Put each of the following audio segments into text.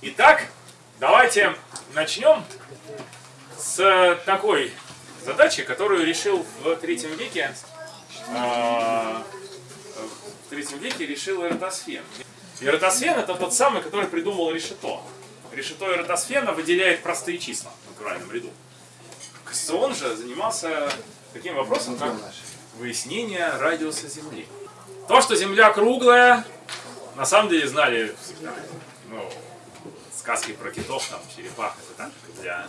Итак, давайте начнем с такой задачи, которую решил в третьем веке а, в третьем веке решил Эратосфен. Эратосфен это тот самый, который придумал решето. Решето Эратосфена выделяет простые числа в натуральном ряду. Кассион же занимался таким вопросом, как выяснение радиуса Земли. То, что Земля круглая, на самом деле знали всегда. Ну, сказки про китов, там, черепах, это так, для,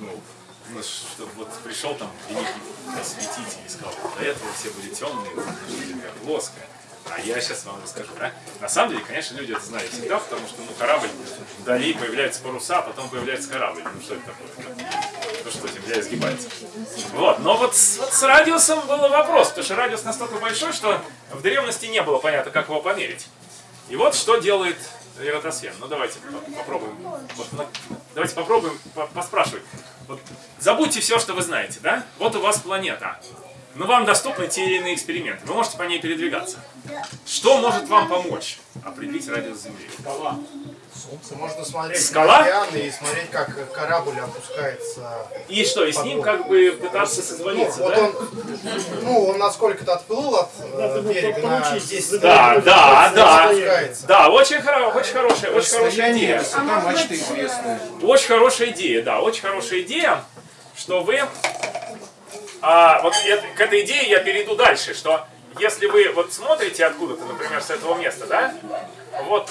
ну, ну, чтобы вот пришел там великий осветитель и сказал, до этого все были темные, земля плоская. А я сейчас вам расскажу, да? На самом деле, конечно, люди это знали всегда, потому что, ну, корабль, вдали появляются паруса, а потом появляется корабль. Ну, что это такое? Ну, что, Земля изгибается. Вот, но вот с, вот с радиусом был вопрос, потому что радиус настолько большой, что в древности не было понятно, как его померить. И вот что делает Эратосфен. Ну, давайте попробуем. Давайте попробуем поспрашивать. Вот, забудьте все, что вы знаете, да? Вот у вас планета. Но вам доступны те или иные эксперименты. Вы можете по ней передвигаться. Что может вам помочь определить радиус Земли? Скала. Солнце. Можно смотреть Скала? и смотреть, как корабль опускается. И что, и с ним как бы пытаться созвониться, ну, да? Вот он, ну, он насколько-то отплыл от э, берега на 10 Да, да, да. Да, очень, хоро очень хорошая, очень хорошая идея. Высота мачты известная. Очень хорошая идея, да, очень хорошая идея, что вы... А, вот это- к этой идее я перейду дальше, что если вы вот смотрите откуда-то, например, с этого места, да, вот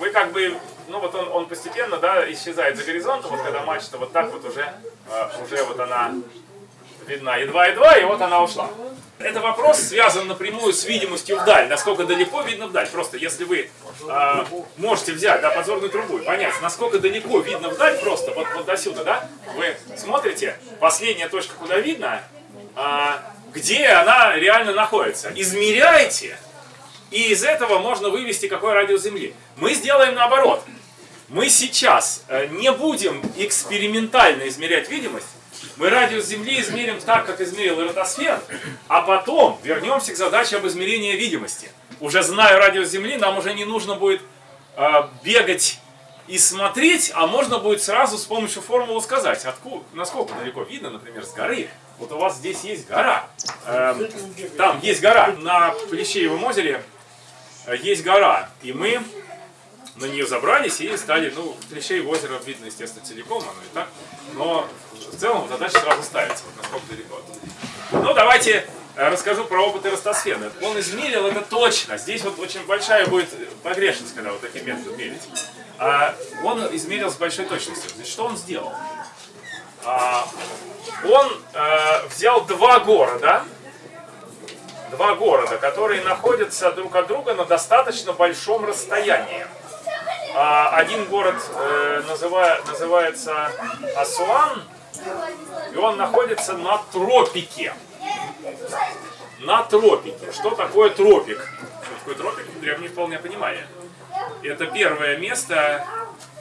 вы как бы, ну вот он, он постепенно, да, исчезает за горизонтом, вот когда мачта вот так вот уже, а, уже вот она видна едва-едва, и вот она ушла. Это вопрос связан напрямую с видимостью вдаль, насколько далеко видно вдаль. Просто если вы а, можете взять да, подзорную трубу и понять, насколько далеко видно вдаль, просто вот, вот до сюда, да, вы смотрите, последняя точка, куда видно, а, где она реально находится. Измеряете, и из этого можно вывести какой радиус Земли. Мы сделаем наоборот. Мы сейчас э, не будем экспериментально измерять видимость, мы радиус Земли измерим так, как измерил Эратосфен, а потом вернемся к задаче об измерении видимости. Уже зная радиус Земли, нам уже не нужно будет э, бегать и смотреть, а можно будет сразу с помощью формулы сказать, откуда, насколько далеко видно, например, с горы. Вот у вас здесь есть гора. Эм, там есть гора. На Плещеевом озере э, есть гора. И мы на нее забрались и стали, ну, Плещеево озеро видно, естественно, целиком, оно и так. Но в целом задача сразу ставится, вот насколько далеко. Ну, давайте э, расскажу про опыт Эростосфена. Он измерил это точно. Здесь вот очень большая будет погрешность, когда вот таким методом мерить. А он измерил с большой точностью. Значит, что он сделал? А, он э, взял два города, два города, которые находятся друг от друга на достаточно большом расстоянии. А, один город э, называ- называется Асуан, и он находится на тропике. На тропике. Что такое тропик? Что такое тропик? Древние вполне понимали. Это первое место,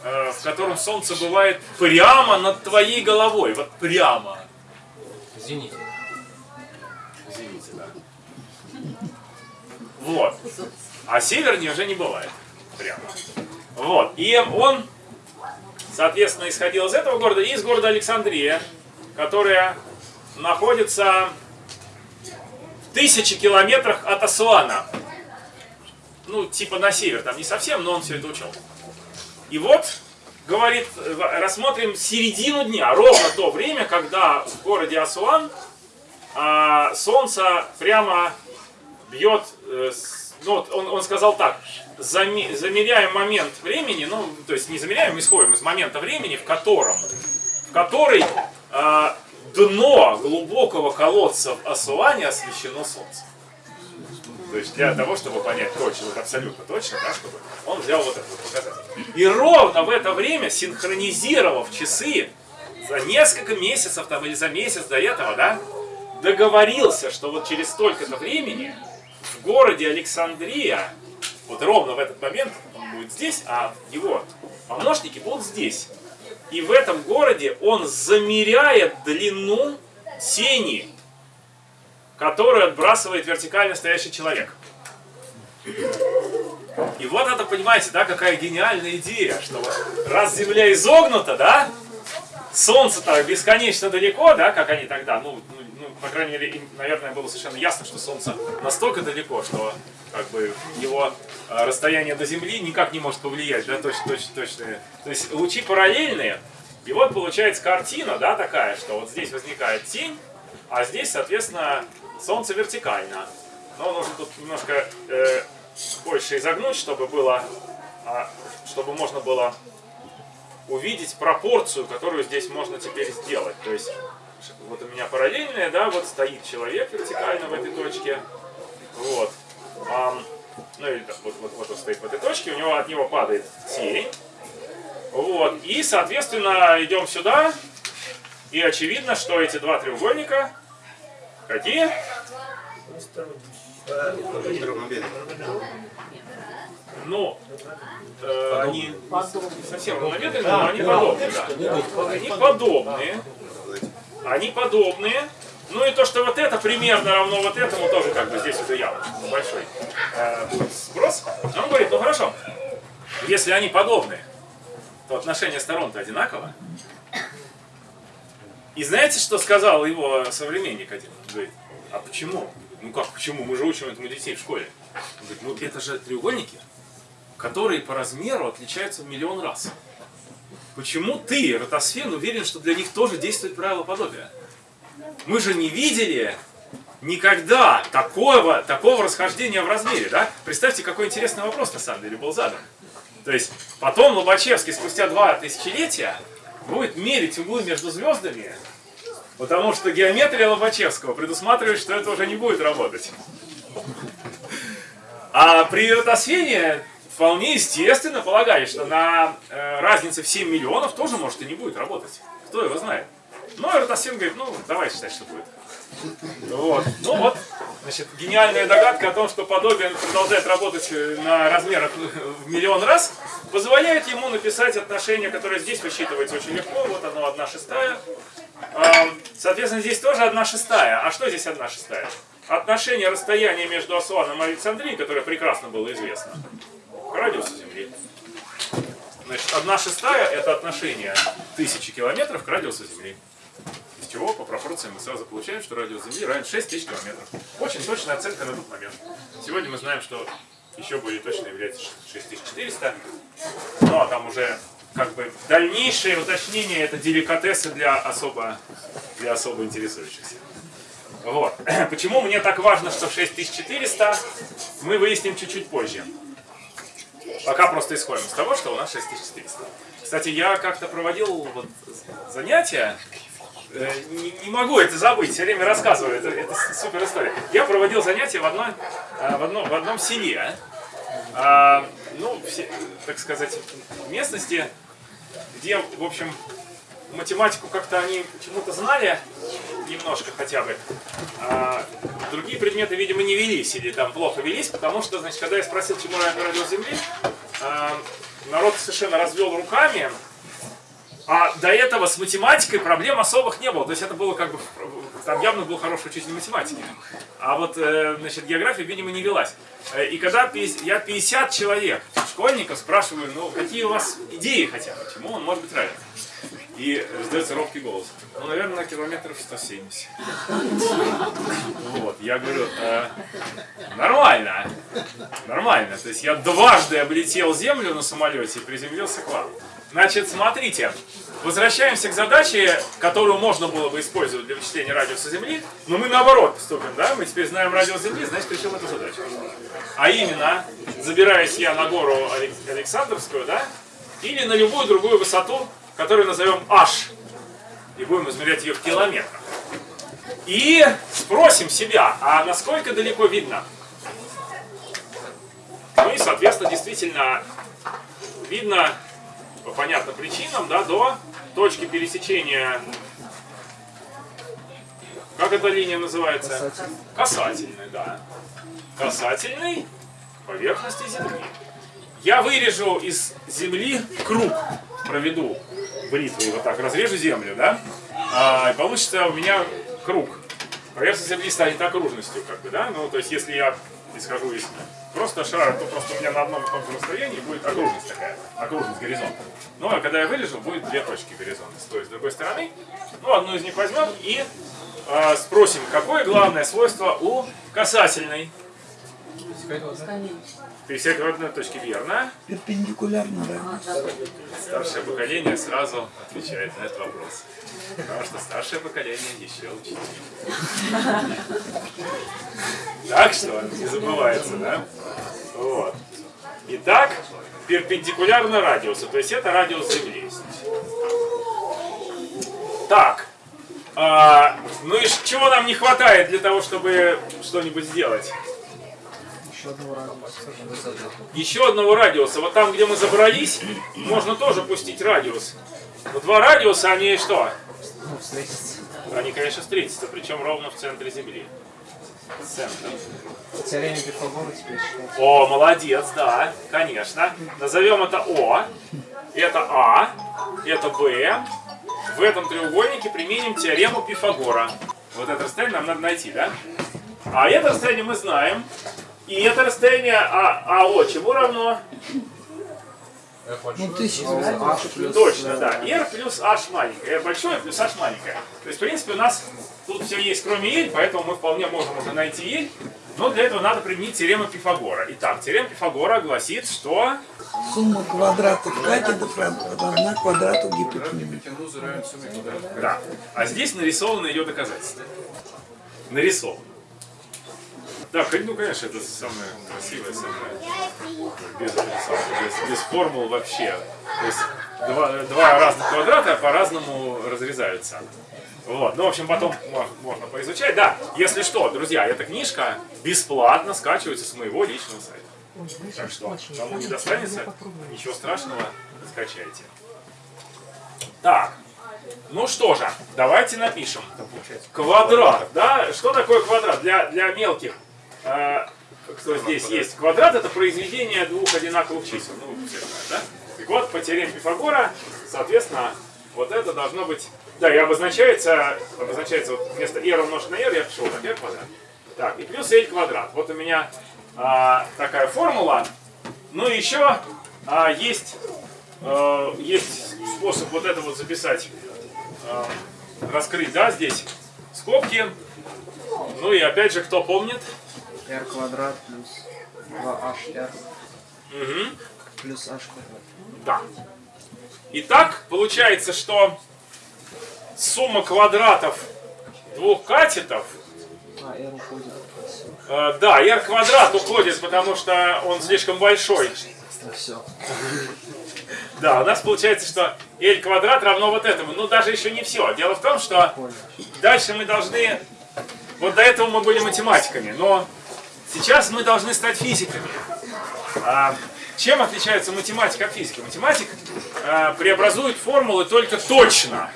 э, в котором солнце бывает прямо над твоей головой. Вот прямо. Извините. Извините, да. Вот. А севернее уже не бывает. Прямо. Вот. И он, соответственно, исходил из этого города и из города Александрия, которая находится в тысячи километрах от Асуана. Ну, типа на север, там не совсем, но он все это учел. И вот, говорит, рассмотрим середину дня, ровно то время, когда в городе Асуан а, солнце прямо бьет, э, ну, вот он, он сказал так, заме- замеряем момент времени, ну, то есть не замеряем, исходим из момента времени, в котором, в который а, дно глубокого колодца в освещено солнцем. То есть для того, чтобы понять точно, вот абсолютно точно, да, чтобы он взял вот этот вот показатель. И ровно в это время, синхронизировав часы за несколько месяцев там или за месяц до этого, да, договорился, что вот через столько-то времени городе Александрия, вот ровно в этот момент он будет здесь, а его помощники будут здесь. И в этом городе он замеряет длину тени, которую отбрасывает вертикально стоящий человек. И вот это, понимаете, да, какая гениальная идея, что вот раз Земля изогнута, да, Солнце-то бесконечно далеко, да, как они тогда, ну, по крайней мере, им, наверное, было совершенно ясно, что Солнце настолько далеко, что как бы его а, расстояние до Земли никак не может повлиять, да, точно, точно, точно. То есть лучи параллельные, и вот получается картина, да, такая, что вот здесь возникает тень, а здесь, соответственно, Солнце вертикально. Но нужно тут немножко э, больше изогнуть, чтобы было, а, чтобы можно было увидеть пропорцию, которую здесь можно теперь сделать. То есть, вот у меня параллельная, да, вот стоит человек вертикально в этой точке. Вот. А, ну или вот, вот, вот он стоит в этой точке, у него от него падает тень. Вот. И, соответственно, идем сюда. И очевидно, что эти два треугольника какие? Ну, э, они не совсем равномерные, но они подобные. Да. Они подобные. Они подобные. Ну и то, что вот это примерно равно вот этому, тоже как бы здесь уже явно большой э, сброс. Он говорит, ну хорошо, если они подобные, то отношение сторон-то одинаково. И знаете, что сказал его современник один? Он говорит, а почему? Ну как, почему? Мы же учим этому детей в школе. Он говорит, ну это же треугольники, которые по размеру отличаются в миллион раз. Почему ты, Ротосфен, уверен, что для них тоже действует правило подобия? Мы же не видели никогда такого, такого расхождения в размере, да? Представьте, какой интересный вопрос на самом деле был задан. То есть потом Лобачевский спустя два тысячелетия будет мерить углы между звездами, потому что геометрия Лобачевского предусматривает, что это уже не будет работать. А при ротосфене вполне естественно полагали, что на э, разнице в 7 миллионов тоже может и не будет работать. Кто его знает. Но Ротосфен говорит, ну давай считать, что будет. Вот. Ну вот, значит, гениальная догадка о том, что подобие продолжает работать э, на размерах в миллион раз, позволяет ему написать отношение, которое здесь высчитывается очень легко. Вот оно, одна шестая. Соответственно, здесь тоже одна шестая. А что здесь одна шестая? Отношение расстояния между Асуаном и Александрией, которое прекрасно было известно, к радиусу Земли. Значит, одна шестая это отношение тысячи километров к радиусу Земли. Из чего по пропорциям мы сразу получаем, что радиус Земли равен 6 тысяч километров. Очень точная оценка на тот момент. Сегодня мы знаем, что еще более точно является 6400. Ну а там уже как бы дальнейшее уточнение это деликатесы для особо, для особо интересующихся. Вот. Почему мне так важно, что 6400, мы выясним чуть-чуть позже. Пока просто исходим из того, что у нас 6400. Кстати, я как-то проводил вот занятия, э, не, не могу это забыть, все время рассказываю, это, это супер история. Я проводил занятия в, одной, э, в, одном, в одном селе, а, ну, все, так сказать, местности, где, в общем, математику как-то они почему-то знали, немножко хотя бы. А другие предметы, видимо, не велись или там плохо велись, потому что, значит, когда я спросил, чему равен радиус Земли, а, народ совершенно развел руками, а до этого с математикой проблем особых не было. То есть это было как бы, там явно был хороший учитель математики. А вот, э, значит, география, видимо, не велась. Э, и когда я 50 человек, школьников, спрашиваю, ну, какие у вас идеи хотя бы, чему он может быть равен? И раздается робкий голос. Ну, наверное, на километров 170. Вот, я говорю, э, нормально, нормально. То есть я дважды облетел землю на самолете и приземлился к вам. Значит, смотрите, возвращаемся к задаче, которую можно было бы использовать для вычисления радиуса Земли, но мы наоборот поступим, да? Мы теперь знаем радиус Земли, значит, решим эту задачу. А именно, забираюсь я на гору Александровскую, да? Или на любую другую высоту, которую назовем h, и будем измерять ее в километрах. И спросим себя, а насколько далеко видно? Ну и, соответственно, действительно видно по понятным причинам, да, до точки пересечения. Как эта линия называется? Касательный. Касательной, да. Касательной поверхности Земли. Я вырежу из Земли круг, проведу бритвой вот так разрежу землю, да, а, получится у меня круг. Поверхность земли станет окружностью, как бы, да, ну, то есть, если я исхожу из просто шара, то просто у меня на одном каком-то расстоянии будет окружность такая, окружность горизонта. Ну, а когда я вырежу, будет две точки горизонта, то есть с другой стороны. Ну, одну из них возьмем и э, спросим, какое главное свойство у касательной? 50 родной точки верно? Перпендикулярно, да. Старшее поколение сразу отвечает на этот вопрос. Потому что старшее поколение еще учитель. Так что, не забывается, да? Вот. Итак, перпендикулярно радиусу, то есть это радиус Земли. Так, а, ну и чего нам не хватает для того, чтобы что-нибудь сделать? Еще одного радиуса. Вот там, где мы забрались, можно тоже пустить радиус. Но два радиуса, они что? Они, конечно, встретятся, причем ровно в центре Земли. Центр. Теорема Пифагора теперь считается. О, молодец, да, конечно. Назовем это О, это А, это Б. В этом треугольнике применим теорему Пифагора. Вот это расстояние нам надо найти, да? А это расстояние мы знаем. И это расстояние А, АО чему равно? Ну, тысяча. Плюс... Точно, да. R плюс H маленькое. R большое плюс H маленькое. То есть, в принципе, у нас тут все есть, кроме L, поэтому мы вполне можем уже найти L. Но для этого надо применить теорему Пифагора. Итак, теорема Пифагора гласит, что... Сумма квадратов катетов равна квадрату гипотенузы. Да. А здесь нарисовано ее доказательство. Нарисовано. Да, ну конечно, это самое красивое, самое без, без, без формул вообще. То есть два, два разных квадрата по-разному разрезаются. Вот. Ну, в общем, потом мо- можно поизучать. Да, если что, друзья, эта книжка бесплатно скачивается с моего личного сайта. Так что, кому не достанется, ничего страшного, скачайте. Так, ну что же, давайте напишем. Квадрат, да? Что такое квадрат для, для мелких? Э, кто здесь есть? Квадрат это произведение двух одинаковых чисел. Ну, да? Так вот, по теореме Пифагора, соответственно, вот это должно быть... Да, и обозначается, обозначается вот вместо r умножить на r, я пишу вот так, r квадрат. Так, и плюс l квадрат. Вот у меня а, такая формула. Ну и еще а, есть, э, есть способ вот это вот записать, э, раскрыть, да, здесь скобки. Ну и опять же, кто помнит? R квадрат плюс 2HR Мгм. плюс H квадрат. Да. Итак, получается, что сумма квадратов двух катетов, А, R уходит. э, да, r квадрат уходит, потому что он слишком большой. Все. Да, у нас получается, что L квадрат равно вот этому. Ну, даже еще не все. Дело в том, что дальше мы должны... Вот до этого мы были математиками, но сейчас мы должны стать физиками. А, чем отличается математика от физики? Математик а, преобразует формулы только точно.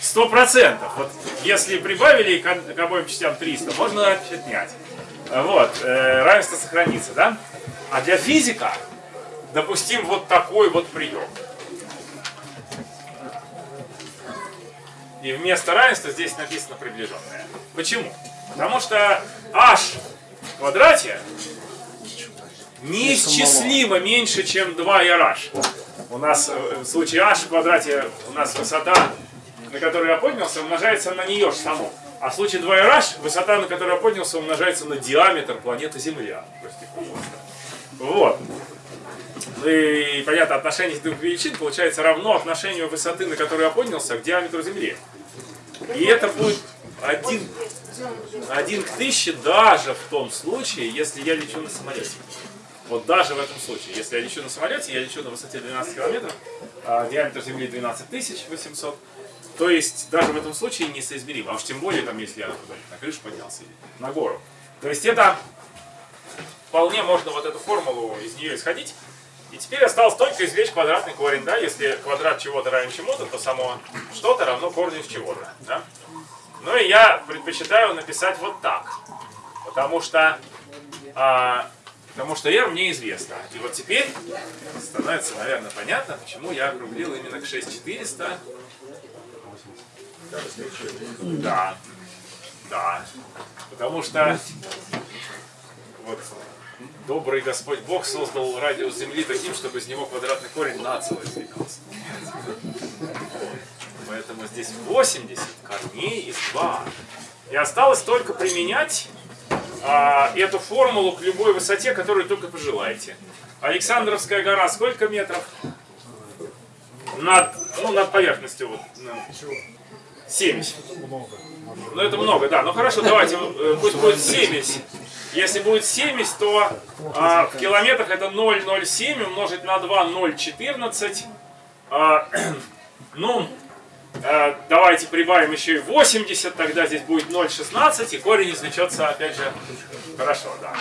Сто процентов. Вот если прибавили к, к обоим частям 300, можно отнять. Вот, э, равенство сохранится, да? А для физика допустим вот такой вот прием. И вместо равенства здесь написано приближенное. Почему? Потому что h квадрате неисчислимо меньше, чем 2rh. У нас э, в случае h в квадрате у нас высота, на которую я поднялся, умножается на нее же саму. А в случае 2rh высота, на которую я поднялся, умножается на диаметр планеты Земля. Прости, пожалуйста. Вот. Ну и, понятно, отношение двух величин получается равно отношению высоты, на которую я поднялся, к диаметру Земли. И это будет один, один к тысяче даже в том случае, если я лечу на самолете. Вот даже в этом случае. Если я лечу на самолете, я лечу на высоте 12 километров, а диаметр Земли 12 800, то есть даже в этом случае несоизмеримо. А уж тем более, там, если я на крышу поднялся или на гору. То есть это вполне можно вот эту формулу из нее исходить. И теперь осталось только извлечь квадратный корень, да, если квадрат чего-то равен чему-то, то само что-то равно корню из чего-то, да. Ну и я предпочитаю написать вот так, потому что, а, потому что r мне известно. И вот теперь становится, наверное, понятно, почему я округлил именно к 6400. Да, да, потому что вот добрый Господь Бог создал радиус Земли таким, чтобы из него квадратный корень нацело извлекался. Поэтому здесь 80 корней из 2. И осталось только применять а, эту формулу к любой высоте, которую только пожелаете. Александровская гора сколько метров? Над, ну, над поверхностью. Вот, ну, 70. Ну это много, да. Ну хорошо, давайте, э, пусть будет 70. Если будет 70, то а, в километрах это 0,07 умножить на 2, 0,14. А, ну, давайте прибавим еще и 80, тогда здесь будет 0,16, и корень извлечется, опять же, хорошо, да.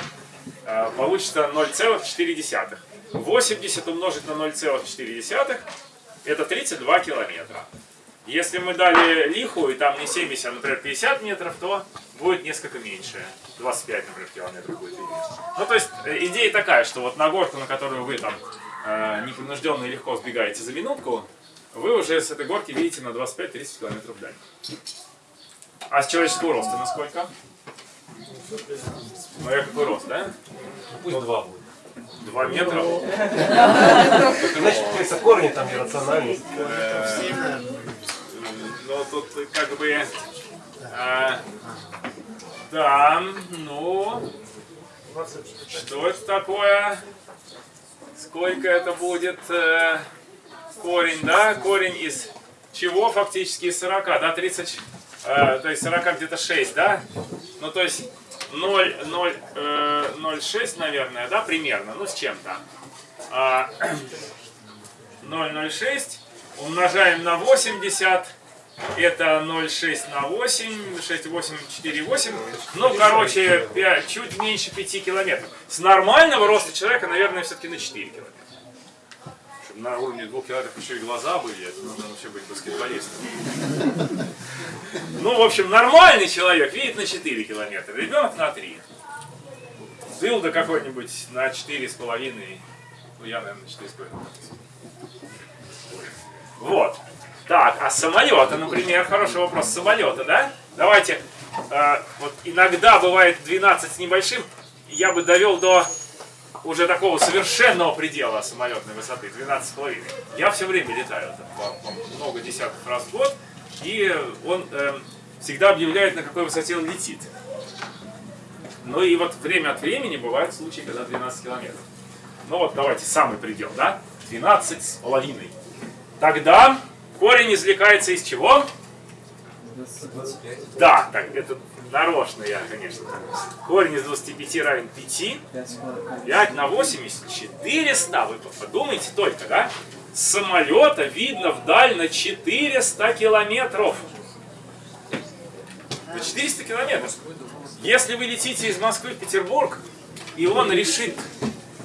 А, получится 0,4. 80 умножить на 0,4, это 32 километра. Если мы дали лиху, и там не 70, а, например, 50 метров, то будет несколько меньше. 25, например, километров будет виднее. Ну, то есть, э, идея такая, что вот на горку, на которую вы там э, непринужденно и легко сбегаете за минутку, вы уже с этой горки видите на 25-30 километров вдаль. А с человеческого роста насколько? Ну, я какой рост, да? Пусть два будет. 2 метра? Значит, кажется, корни там иррациональность. Ну, тут как бы... а, да, ну... Что это такое? Сколько это будет э, корень, да? Корень из чего фактически? Из 40, да? 30, э, то есть 40 где-то 6, да? Ну, то есть 0, 0, э, 0,6, наверное, да, примерно, ну, с чем-то. А, 0,06 умножаем на 80, это 0,6 на 8, 6, 8, 4, 8. Ну, короче, 5, чуть меньше 5 километров. С нормального роста человека, наверное, все-таки на 4 километра. На уровне 2 километров еще и глаза были, это нужно вообще быть баскетболистом. Ну, в общем, нормальный человек видит на 4 километра, ребенок на 3. Дылда какой-нибудь на 4,5, ну, я, наверное, на 4,5. Вот. Так, а самолеты, например, хороший вопрос. Самолеты, да? Давайте, э, вот иногда бывает 12 с небольшим, я бы довел до уже такого совершенного предела самолетной высоты, 12,5. Я все время летаю, там, много десятков раз в год, и он э, всегда объявляет, на какой высоте он летит. Ну и вот время от времени бывают случаи, когда 12 километров. Ну вот давайте, самый предел, да? 12 с половиной. Тогда корень извлекается из чего? 25. Да, так, это нарочно я, конечно. Корень из 25 равен 5. 5 на 80, 400. Вы подумайте только, да? Самолета видно вдаль на 400 километров. На 400 километров. Если вы летите из Москвы в Петербург, и он решит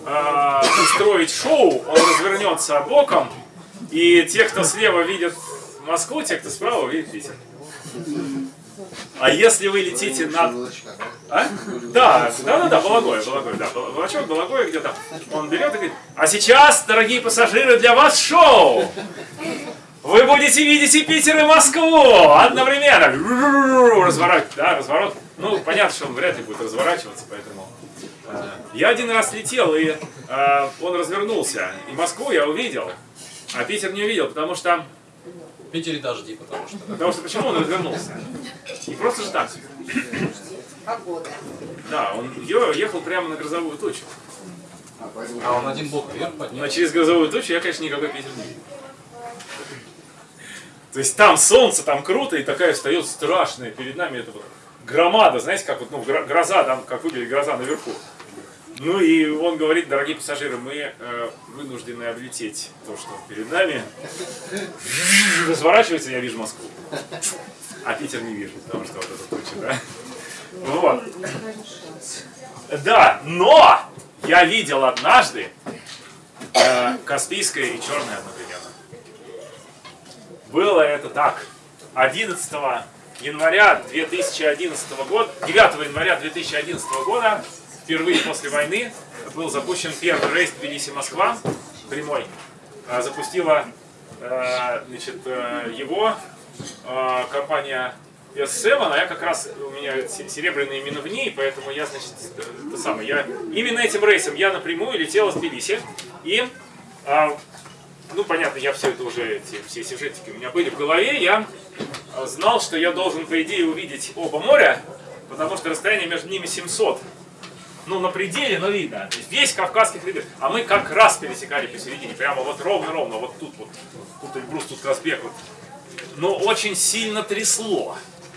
э, устроить шоу, он развернется боком, и те, кто слева видят Москву, те, кто справа видят Питер. А если вы летите над... А? Да, да, да, да, Балагоя, Балагоя, да, Балачок, Балагоя где-то. Он берет и говорит, а сейчас, дорогие пассажиры, для вас шоу! Вы будете видеть и Питер, и Москву одновременно. Разворот, да, разворот. Ну, понятно, что он вряд ли будет разворачиваться, поэтому... э, Я один раз летел, и э, он развернулся. И Москву я увидел, а Питер не увидел, потому что... Питере дожди, потому что. Потому что почему он развернулся? Не просто же так. Погода. Да, он ехал прямо на грозовую тучу. А он один бок вверх поднял. Но через грозовую тучу я, конечно, никакой Питер не видел. То есть там солнце, там круто, и такая встает страшная перед нами эта вот громада, знаете, как вот, ну, гро- гроза, там, как выглядит гроза наверху. Ну и он говорит, дорогие пассажиры, мы э, вынуждены облететь то, что перед нами. Разворачивается, я вижу Москву. А Питер не вижу, потому что вот эта туча, да? Вот. Да, но я видел однажды э, Каспийское и Черное одновременно. Было это так. 11 января 2011 года, 9 января 2011 года, впервые после войны, был запущен первый рейс Тбилиси-Москва, прямой. А, Запустила э, значит, э, его э, компания S7, а я как раз, у меня се- серебряные именно в ней, поэтому я, значит, это самое, я именно этим рейсом я напрямую летел из Тбилиси, и, а, ну, понятно, я все это уже, эти, все сюжетики у меня были в голове, я знал, что я должен, по идее, увидеть оба моря, потому что расстояние между ними 700. Ну, на пределе, но видно. То есть весь Кавказский хребет. А мы как раз пересекали посередине, прямо вот ровно-ровно, вот тут вот. Тут Эльбрус, тут Казбек. Вот. Но очень сильно трясло.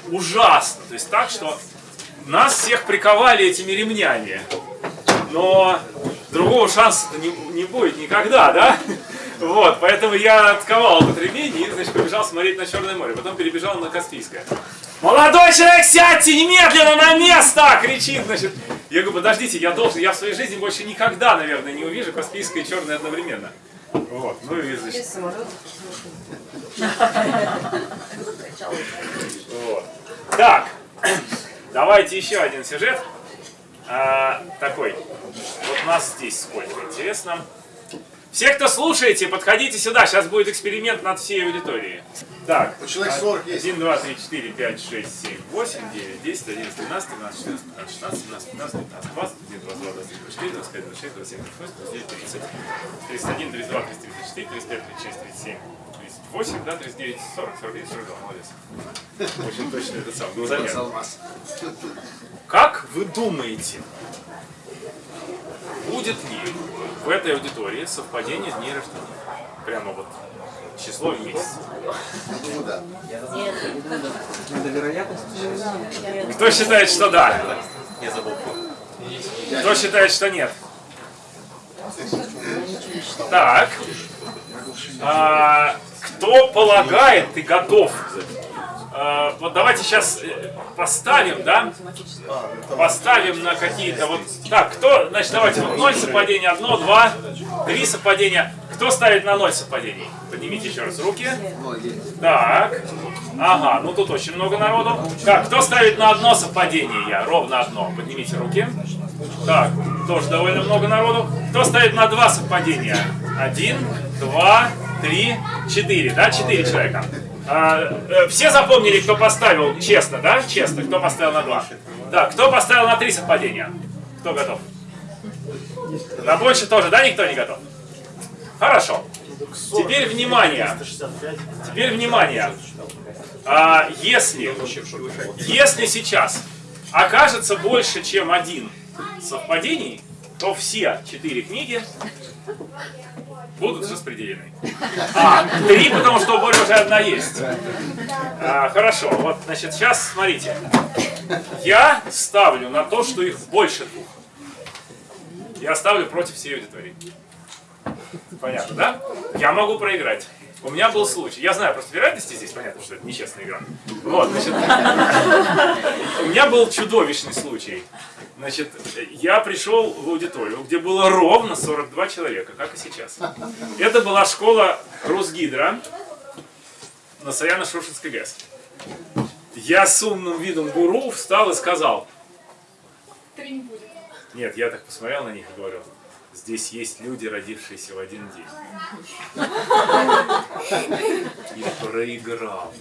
Ужасно. То есть так, что нас всех приковали этими ремнями. Но другого шанса не, не будет никогда, да? Вот, поэтому я отковал этот ремень и, значит, побежал смотреть на Черное море. Потом перебежал на Каспийское. Молодой человек, сядьте немедленно на место! Кричит, значит. Я говорю, подождите, я должен, я в своей жизни больше никогда, наверное, не увижу Каспийское и Черное одновременно. Вот, ну и, значит, вот. Так, давайте еще один сюжет. А, такой. Вот нас здесь сколько, интересно. Все, кто слушаете, подходите сюда. Сейчас будет эксперимент над всей аудиторией. Так. Человек 40 есть. 1, 2, 3, 4, 5, 6, 7, 8, 9, 10, 11, 12, 13, 14, 15, 16, 17, 18, 19, 20, 21, 22, 23, 24, 25, 26, 27, 28, 29, 30, 31, 32, 33, 34, 35, 36, 37, 38, да, 39, 40, 41, 42, молодец. Очень точно это сам, глазомер. Как вы думаете, будет ли в этой аудитории совпадение дней рождения? Прямо вот число и месяц. Вероятность. Кто считает, что да? Кто считает, что нет? Так. А, кто полагает и готов? А, вот давайте сейчас поставим, да? Поставим на какие-то вот... Так, кто, значит, давайте, вот 0 совпадения, 1, 2, 3 совпадения. Кто ставит на 0 совпадений? Поднимите еще раз руки. Так. Ага, ну тут очень много народу. Так, кто ставит на одно совпадение? Я, ровно одно. Поднимите руки. Так, тоже довольно много народу. Кто ставит на два совпадения? Один, два, три, четыре. Да, четыре человека. А, э, все запомнили, кто поставил честно, да? Честно, кто поставил на два? Да, кто поставил на три совпадения? Кто готов? На больше тоже, да? Никто не готов? Хорошо. Теперь внимание. Теперь внимание. А, если, если сейчас окажется больше, чем один совпадений, то все четыре книги будут распределены. А, три, потому что у Бори уже одна есть. А, хорошо, вот, значит, сейчас смотрите. Я ставлю на то, что их больше двух. Я ставлю против всей аудитории. Понятно, да? Я могу проиграть. У меня был случай. Я знаю просто вероятности здесь, понятно, что это нечестная игра. Вот, значит, у меня был чудовищный случай. Значит, я пришел в аудиторию, где было ровно 42 человека, как и сейчас. Это была школа Росгидро на Саяно-Шушинской ГЭС. Я с умным видом гуру встал и сказал, Три не будет. нет, я так посмотрел на них и говорю, здесь есть люди, родившиеся в один день. И проиграл.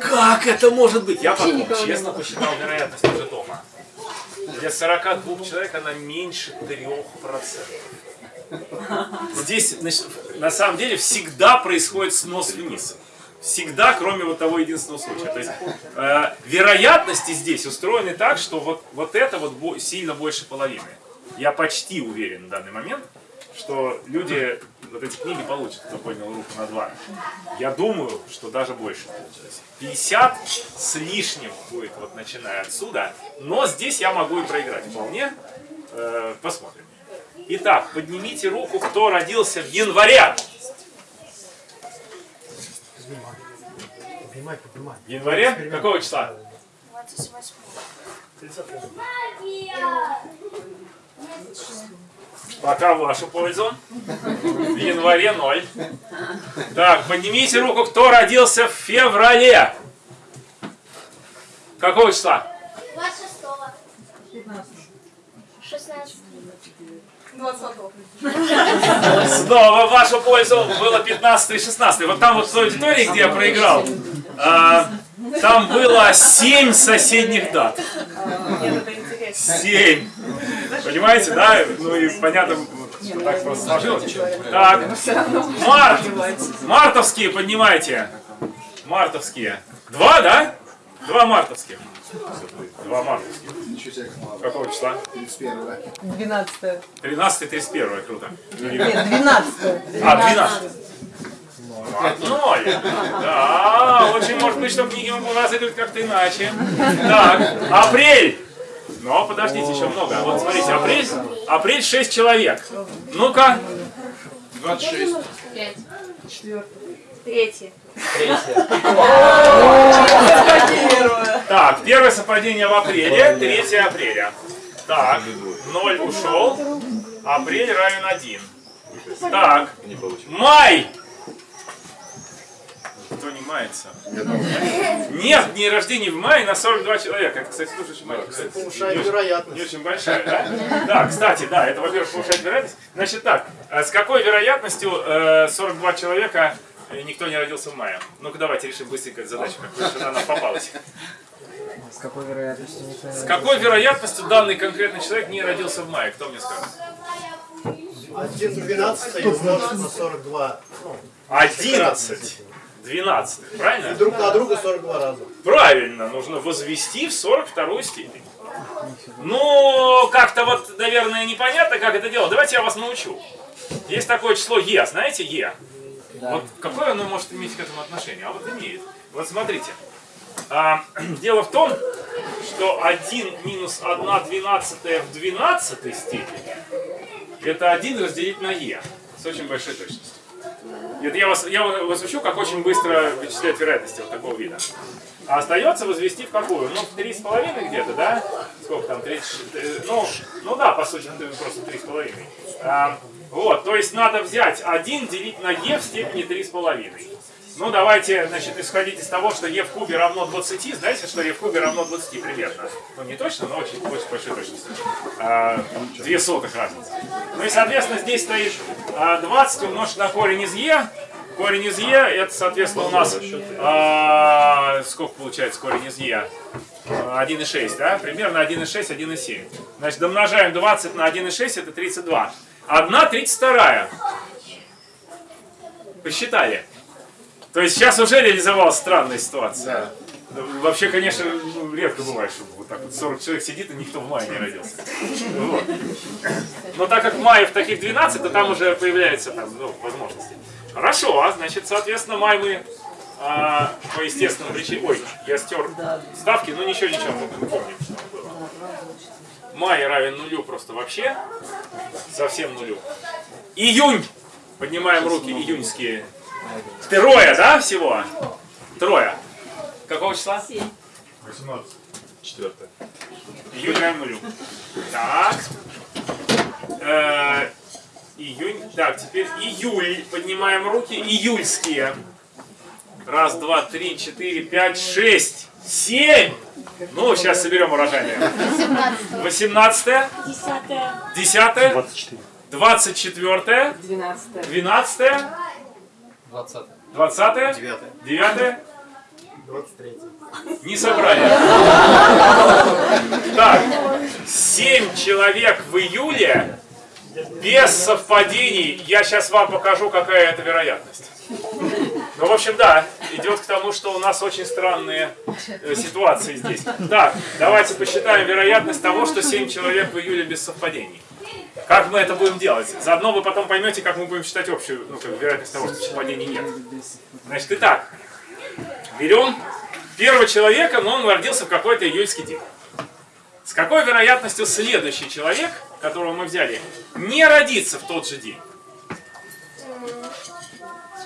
Как это может быть? Я потом честно посчитал вероятность уже дома. Для 42 человек она меньше 3%. Здесь, значит, на самом деле, всегда происходит снос вниз. Всегда, кроме вот того единственного случая. То есть э, вероятности здесь устроены так, что вот, вот это вот бо- сильно больше половины. Я почти уверен в данный момент, что люди вот эти книги получат, кто поднял руку на два. Я думаю, что даже больше. Есть 50 с лишним будет, вот начиная отсюда. Но здесь я могу и проиграть вполне. Э, посмотрим. Итак, поднимите руку, кто родился в январе. Поднимай, поднимай. В январе? Какого числа? 28. Пока в вашу пользу. В январе 0. Так, поднимите руку, кто родился в феврале. Какого числа? 26 16 20. Снова в вашу пользу было 15 и 16. Вот там вот в той аудитории, где я проиграл, а, там было 7 соседних дат. Семь. Понимаете, да? Ну и понятно, что так просто сложилось. Так, март. Мартовские поднимайте. Мартовские. Два, да? Два мартовских. Два марта. Какого числа? 31. 12. 13 31 круто. Нет, 12. А, 12. Одной. Да, очень может быть, что книги у нас идут как-то иначе. Так, апрель. Но подождите, еще много. Вот смотрите, апрель, апрель 6 человек. Ну-ка. 26. 5. 4. 3. Третье. Так, первое совпадение в апреле, 3 апреля. Так, 0 ушел, апрель равен 1. Так, май! Кто не мается? Нет, дни рождения в мае на 42 человека. Это, кстати, тоже очень маленькая. Повышает вероятность. Не очень большая, да? Да, кстати, да, это, во-первых, повышает вероятность. Значит так, э, с какой вероятностью э, 42 человека никто не родился в мае? Ну-ка давайте решим быстренько эту задачу, какую она попалась. С какой вероятностью никто не С какой вероятностью данный конкретный человек не родился в мае? Кто мне скажет? 1 12 умножить на 42. Ну, 11. 12. Правильно? друг на друга 42 раза. Правильно, нужно возвести в 42 степень. Ну, как-то вот, наверное, непонятно, как это делать. Давайте я вас научу. Есть такое число Е, знаете Е? Вот какое оно может иметь к этому отношение? А вот имеет. Вот смотрите. А, дело в том, что 1 минус 1 двенадцатая в 12 степени это 1 разделить на Е с очень большой точностью. Это я вас, я вас учу, как очень быстро вычислять вероятности вот такого вида. А остается возвести в какую? Ну, в три с половиной где-то, да? Сколько там? 30, э, ну, ну да, по сути, просто три с половиной. А, вот, то есть надо взять 1 делить на e в степени три с половиной. Ну, давайте, значит, исходить из того, что e в кубе равно 20. Знаете, что e в кубе равно 20 примерно? Ну, не точно, но очень, очень большой точностью. А, две сотых разницы. Ну и, соответственно, здесь стоит а, 20 умножить на корень из e. Корень из e, это, соответственно, у нас... а, сколько получается корень из e? А, 1,6, да? Примерно 1,6, 1,7. Значит, домножаем 20 на 1,6, это 32. 1 32. Посчитали. То есть сейчас уже реализовалась странная ситуация. Ну, Вообще, конечно, редко бывает, что вот так вот 40 человек сидит, и никто в мае не родился. Вот. Но так как в мае в таких 12, то там уже появляются там, ну, возможности. Хорошо, а значит, соответственно, май мы а, по естественным причинам... Ой, я стер ставки, ну ничего, ничего, мы помним, что было. Май равен нулю просто вообще, совсем нулю. Июнь! Поднимаем руки, июньские. Трое, да, всего? Трое. Какого числа? 18. Четвертое. Июнь равен нулю. Так. Э, июнь. Так, теперь июль. Поднимаем руки. Июльские. Раз, два, три, четыре, пять, шесть, семь. Ну, сейчас соберем урожайные. 18 Десятое. 10 24 12 12 20 20 9 9 23 Не собрали. Так, 7 человек в июле без совпадений. Я сейчас вам покажу, какая это вероятность. Ну, в общем, да, идет к тому, что у нас очень странные э, ситуации здесь. Так, давайте посчитаем вероятность того, что 7 человек в июле без совпадений. Как мы это будем делать? Заодно вы потом поймете, как мы будем считать общую ну, как вероятность того, что совпадений нет. Значит, итак, берем первого человека, но он родился в какой-то июльский день. С какой вероятностью следующий человек, которого мы взяли, не родится в тот же день?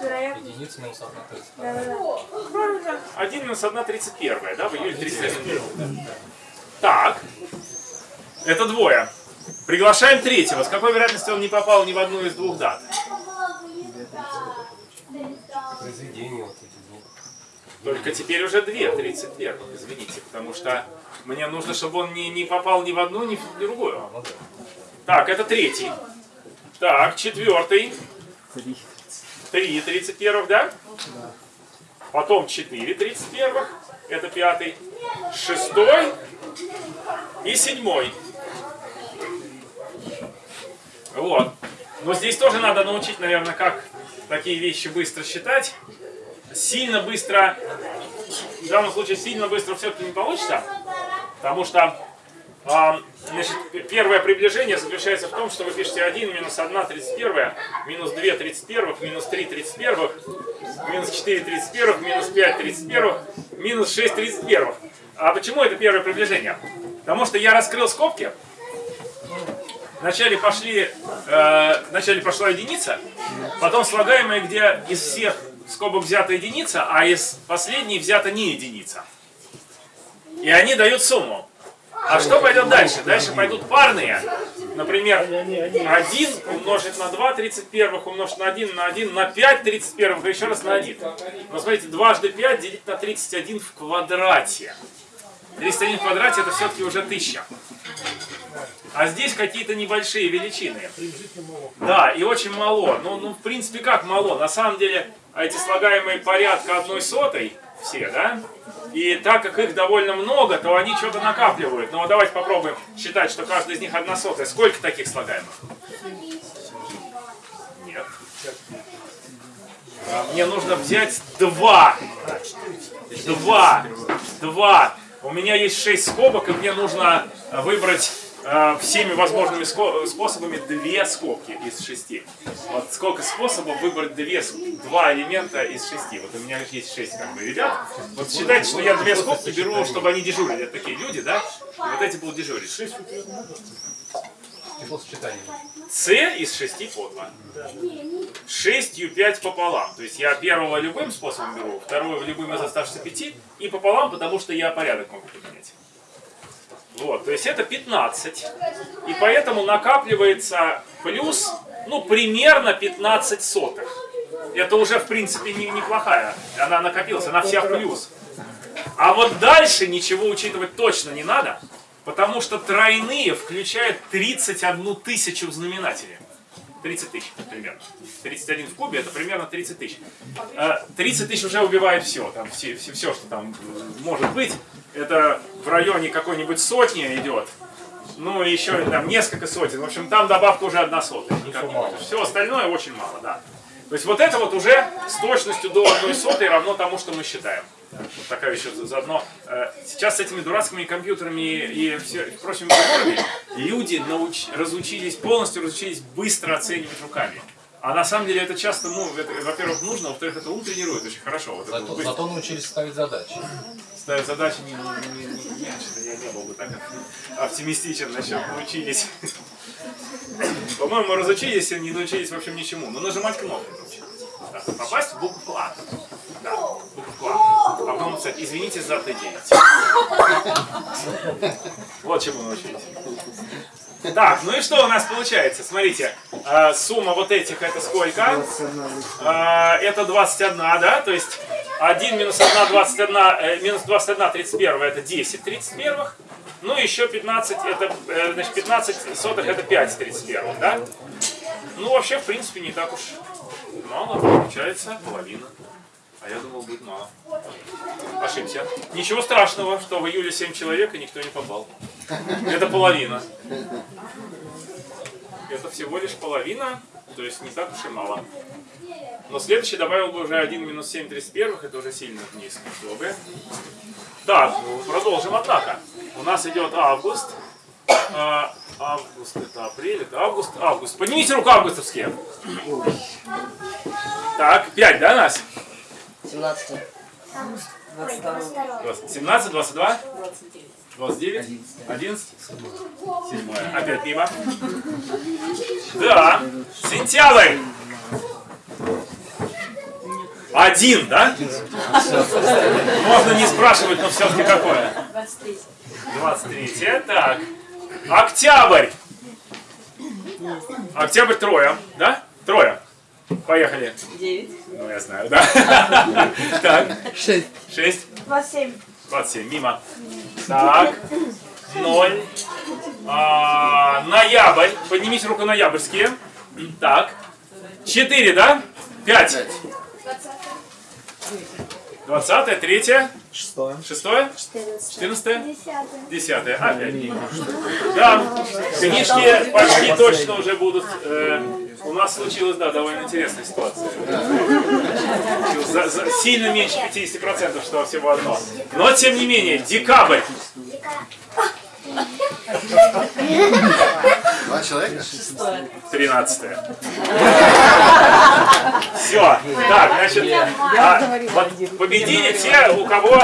Единицы минус 1 то есть. Да-да-да. Правильно. 1 минус 1 31, да, в июле 31 был. Так, это двое. Приглашаем третьего. С какой вероятностью он не попал ни в одну из двух дат? Произведение вот эти двух. Только теперь уже две, 31, извините, потому что мне нужно, чтобы он не, не попал ни в одну, ни в другую. Так, это третий. Так, четвертый. Три. 3 31, да? Потом 4 31, это пятый. Шестой и седьмой. Вот. Но здесь тоже надо научить, наверное, как такие вещи быстро считать. Сильно быстро, в данном случае сильно быстро все-таки не получится, потому что значит, п- первое приближение заключается в том, что вы пишете 1 минус 1 31, минус 2 31, минус 3 31, минус 4 31, минус 5 31, минус 6 31. А почему это первое приближение? Потому что я раскрыл скобки, Вначале пошли, э, вначале пошла единица, потом слагаемая, где из всех скобок взята единица, а из последней взята не единица. И они дают сумму. А что пойдет дальше? Дальше пойдут парные. Например, 1 умножить на 2 31 умножить на 1 на 1 на 5 31 и еще раз на 1. Но смотрите, дважды 5 делить на 31 в квадрате. 31 в квадрате это все-таки уже 1000. А здесь какие-то небольшие величины. Да, и очень мало. Ну, ну, в принципе, как мало? На самом деле, эти слагаемые порядка одной сотой, все, да? И так как их довольно много, то они что-то накапливают. Ну, давайте попробуем считать, что каждый из них одна сотая. Сколько таких слагаемых? Нет. А, Мне нужно взять два. Два. Два. У меня есть шесть скобок, и мне нужно выбрать э, всеми возможными способами две скобки из шести. Вот сколько способов выбрать две, два элемента из шести. Вот у меня есть шесть как бы ребят. Вот считайте, что я две скобки беру, чтобы они дежурили. Это такие люди, да? И вот эти будут дежурить. Сочетаний. С из шести по два. Шестью пять пополам. То есть я первого любым способом беру, второго любым из оставшихся пяти и пополам, потому что я порядок могу поменять. Вот, то есть это 15. И поэтому накапливается плюс, ну, примерно 15 сотых. Это уже, в принципе, не- неплохая. Она накопилась, она вся в плюс. А вот дальше ничего учитывать точно не надо, потому что тройные включают 31 тысячу в знаменателе. 30 тысяч примерно. 31 в кубе это примерно 30 тысяч. Э, 30 тысяч уже убивает все, там все, все, все, что там э, может быть. Это в районе какой-нибудь сотни идет. Ну и еще там несколько сотен. В общем, там добавка уже одна сотая. Никак не. Все остальное очень мало, да. То есть вот это вот уже с точностью до одной сотой равно тому, что мы считаем. Вот такая еще заодно. э, Сейчас с этими дурацкими компьютерами и все, прочими приборами люди науч- разучились, полностью разучились быстро оценивать руками. А на самом деле это часто, ну, во-первых, нужно, во-вторых, это ум тренирует очень хорошо. Вот Зато, быстро зато научились ставить задачи. ставить задачи не, не, не, не, не, я не был бы так оптимистичен насчет научились. По-моему, разучились и не научились, в общем, ничему. Но нажимать научились. Да. Попасть в букву А. Да, букву А. А потом написать, извините за Т9. Вот чему научились. Так, ну и что у нас получается? Смотрите, э, сумма вот этих это сколько? А, это 21, да? То есть 1 минус 1, 21, э, минус 21, 31, это 10 31. Ну, еще 15, это, э, значит, 15 сотых, это 5 31, да? Ну, вообще, в принципе, не так уж мало, получается половина. А я думал, будет мало. Ошибся. Ничего страшного, что в июле 7 человек и никто не попал. Это половина. Это всего лишь половина, то есть не так уж и мало. Но следующий добавил бы уже 1 минус 7 31, это уже сильно вниз было бы. Продолжим, однако. У нас идет август. А, август это апрель, это август, август. Поднимите руку августовские. Так, 5, да, нас? 17. 22. 20, 17, 22? 29, 11, 7. Опять мимо. Да. Сентябрь. Один, да? Можно не спрашивать, но все-таки какое? 23. 23. Так. Октябрь. Октябрь трое, да? Трое. Поехали. 9. Ну, я знаю, да. Так. Шесть. 6. 27. 27, мимо. Так, 0. А, ноябрь. Поднимите руку ноябрьские. Так. 4, да? 5. 20, 3, Шестое. 6, 14. 14, Десятое. 10. Опять. Да, книжки почти точно уже будут. э, у нас случилась, да, довольно интересная ситуация. За- за- сильно меньше 50%, что всего одно. Но, тем не менее, декабрь. Два человека? 13 Все. Так, значит, а, вот победили те, у кого,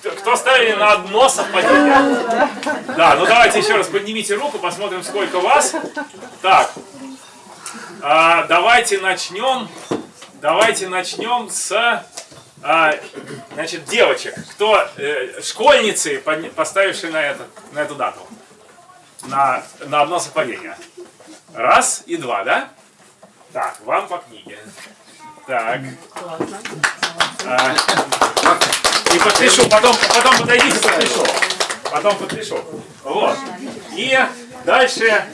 кто, кто ставили на одно совпадение. Да, ну давайте еще раз поднимите руку, посмотрим, сколько вас. Так, а, давайте начнем, давайте начнем с, а, значит, девочек. Кто, э, школьницы, поставившие на, это, на эту дату, на, на одно совпадение. Раз и два, да? Так, вам по книге. Так. А, и подпишу, потом, потом подойдите, подпишу. Потом подпишу. Вот. И дальше.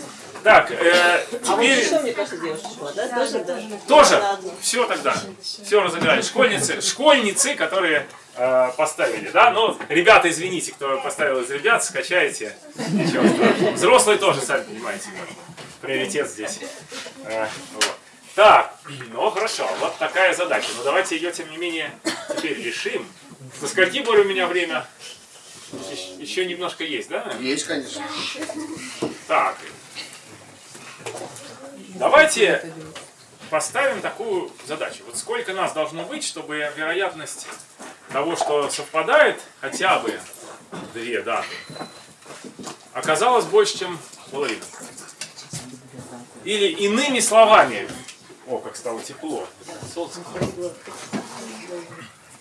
Так, э, теперь Что, мне кажется, девушка шла, да? Тоже, да? тоже. Все тогда. Все разыграли. Школьницы, школьницы, которые э, поставили, да? Ну, ребята, извините, кто поставил из ребят, скачайте. Ничего страшного. Взрослые тоже, сами понимаете, приоритет здесь. Э, вот. Так, ну хорошо, вот такая задача. Но давайте ее, тем не менее, теперь решим. До скольки, Боря, у меня время? Еще- немножко есть, да? Есть, конечно. Так. Давайте поставим такую задачу. Вот сколько нас должно быть, чтобы вероятность того, что совпадает хотя бы две даты, оказалась больше, чем половина. Или иными словами, о, как стало тепло. Солнце.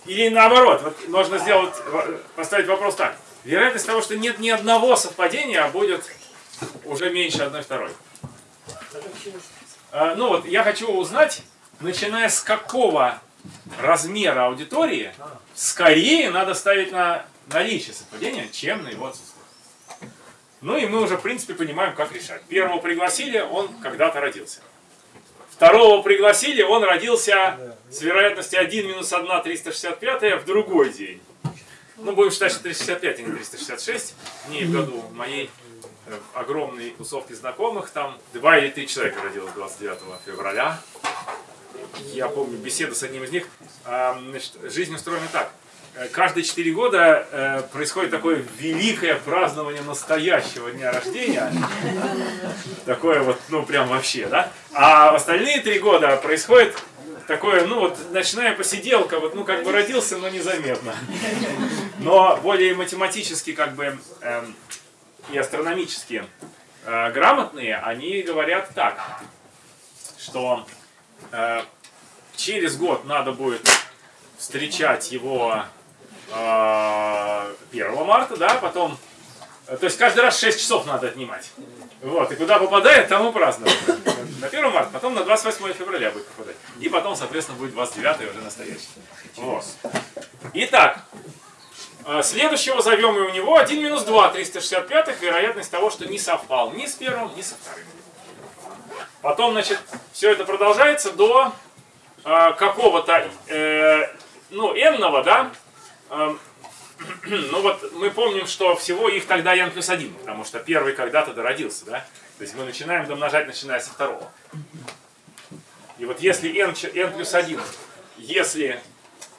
Или наоборот, вот можно сделать, поставить вопрос так. Вероятность того, что нет ни одного совпадения, а будет уже меньше одной второй. А, Ну вот, я хочу узнать, начиная с какого размера аудитории, скорее надо ставить на наличие совпадения, чем на его отсутствие. Ну и мы уже, в принципе, понимаем, как решать. Первого пригласили, он когда-то родился. Второго пригласили, он родился с вероятностью 1 минус 1 365 в другой день. Ну, будем считать, что 365, а не 366. Не в году моей огромной тусовки знакомых, там два или три человека родилось 29 февраля. Я помню беседу с одним из них. А, Значит, жизнь устроена так. Э, Каждые четыре года э, происходит такое великое празднование настоящего дня рождения. Такое вот, ну прям вообще, да? А остальные три года происходит такое, ну вот ночная посиделка, вот ну как бы родился, но незаметно. Но более математически как бы эм, и астрономически э, грамотные, они говорят так, что э, через год надо будет встречать его э, 1 марта, да, потом, э, то есть каждый раз 6 часов надо отнимать. Вот, и куда попадает, там и праздновать. На 1 марта, потом на 28 февраля будет попадать. И потом, соответственно, будет 29 уже настоящий. Вот. Итак, следующего зовем и у него 1 минус 2, 365, вероятность того, что не совпал ни с первым, ни со вторым. Потом, значит, все это продолжается до э, какого-то, э, ну, n да? Эм, ну вот мы помним, что всего их тогда n плюс 1, потому что первый когда-то дородился, да? То есть мы начинаем домножать, начиная со второго. И вот если n, n плюс 1, если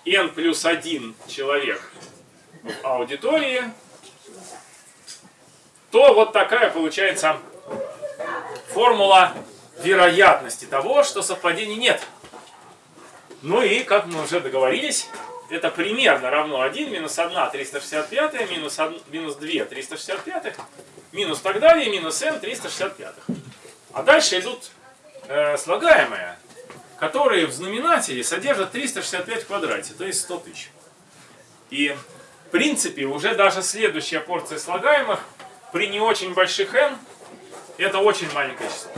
n плюс 1 человек в аудитории, то вот такая получается формула вероятности того, что совпадений нет. Ну и, как мы уже договорились, это примерно равно 1 минус 1 365, минус, 1, минус 2 365, минус так далее, минус n 365. А дальше идут э, слагаемые, которые в знаменателе содержат 365 в квадрате, то есть 100 тысяч. И в принципе уже даже следующая порция слагаемых при не очень больших n это очень маленькое число.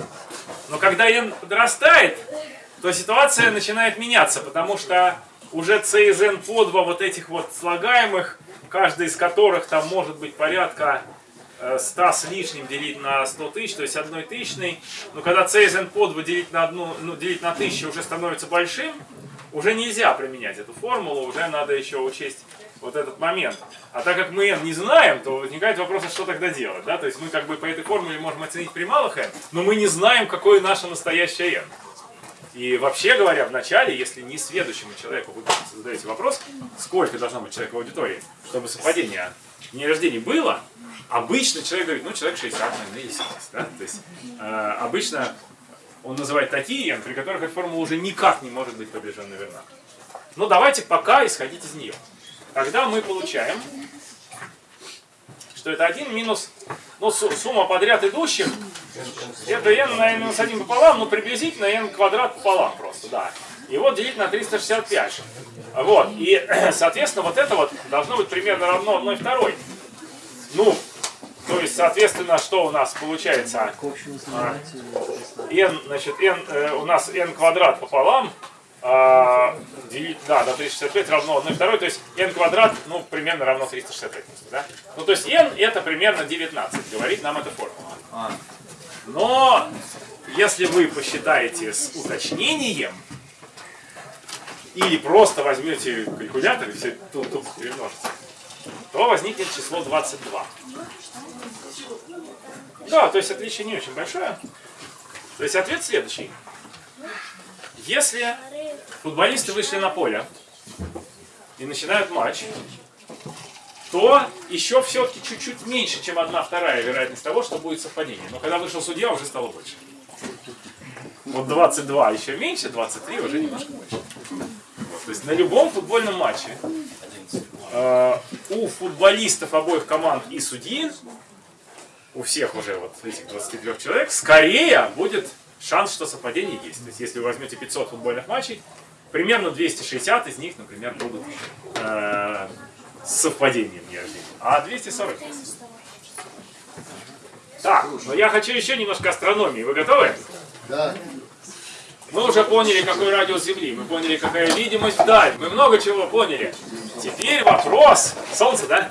Но когда n подрастает, то ситуация начинает меняться, потому что уже c из n по 2 вот этих вот слагаемых, каждый из которых там может быть порядка э, 100 с лишним делить на 100 тысяч, то есть одной тысячной. Но когда c из n под 2 делить на, одну, ну, делить на тысячу уже становится большим, уже нельзя применять эту формулу, уже надо еще учесть вот этот момент. А так как мы n не знаем, то возникает вопрос, а что тогда делать? Да? То есть мы как бы по этой формуле можем оценить при малых n, но мы не знаем, какое наше настоящее n. И вообще говоря, в начале, если не следующему человеку вы задаете вопрос, сколько должно быть человек в аудитории, чтобы совпадение дней рождения было, обычно человек говорит, ну человек 60, наверное, или 70. Да? То есть э, обычно он называет такие n, при которых эта формула уже никак не может быть приближенно верна. Но давайте пока исходить из нее. Тогда мы получаем, что это 1 минус ну, су- сумма подряд идущих, это n на n минус 1 пополам, ну приблизительно n квадрат пополам просто, да. И вот делить на 365. Вот, и, соответственно, вот это вот должно быть примерно равно 1 второй. Ну, то есть, соответственно, что у нас получается? Числа. n, значит, n, э, у нас n квадрат пополам, а, делить, да, на 365 равно 1 второй, то есть n квадрат, ну, примерно равно 365, просто, да? Ну, то есть n это примерно 19, говорит нам эта формула. Но, если вы посчитаете с уточнением, или просто возьмете калькулятор и все тут, тут перемножите, то возникнет число 22. Да, то есть отличие не очень большое. То есть ответ следующий. Если футболисты вышли на поле и начинают матч, то еще все-таки чуть-чуть меньше, чем одна вторая вероятность того, что будет совпадение. Но когда вышел судья, уже стало больше. Вот 22 еще меньше, 23 уже немножко больше. То есть на любом футбольном матче э, у футболистов обоих команд и судьи, у всех уже вот этих 23 человек, скорее будет шанс, что совпадение есть. То есть если вы возьмете 500 футбольных матчей, примерно 260 из них, например, будут э, с совпадением дня рождения, а 240 нет. Так, но я хочу еще немножко астрономии. Вы готовы? Да. Мы уже поняли, какой радиус Земли, мы поняли, какая видимость вдаль, мы много чего поняли. Теперь вопрос... Солнце, да?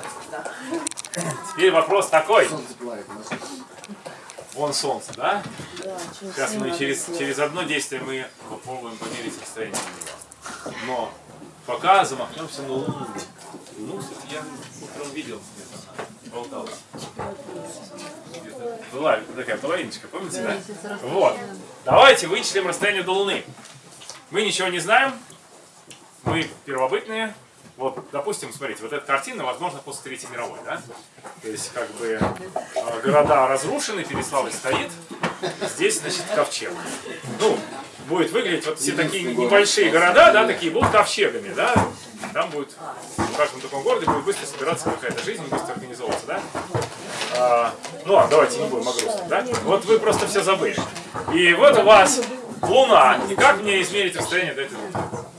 Теперь вопрос такой. Вон солнце, да? Сейчас мы через, через одно действие мы попробуем померить расстояние до него. Но пока замахнемся на Луну. Луну, кстати, я утром видел где-то, болталась. Где-то Была такая половиночка, помните, да? Вот. Давайте вычислим расстояние до Луны. Мы ничего не знаем, мы первобытные. Вот, допустим, смотрите, вот эта картина, возможно, после Третьей мировой, да? То есть, как бы, э, города разрушены, Переславль стоит, здесь, значит, ковчег. Ну, будет выглядеть, вот все такие небольшие города, да, такие будут ковчегами, да? Там будет, в каждом таком городе будет быстро собираться какая-то жизнь, быстро организовываться, да? А, ну, а давайте не будем о грустном, да? Вот вы просто все забыли. И вот у вас Луна. И как мне измерить расстояние до этой Луны?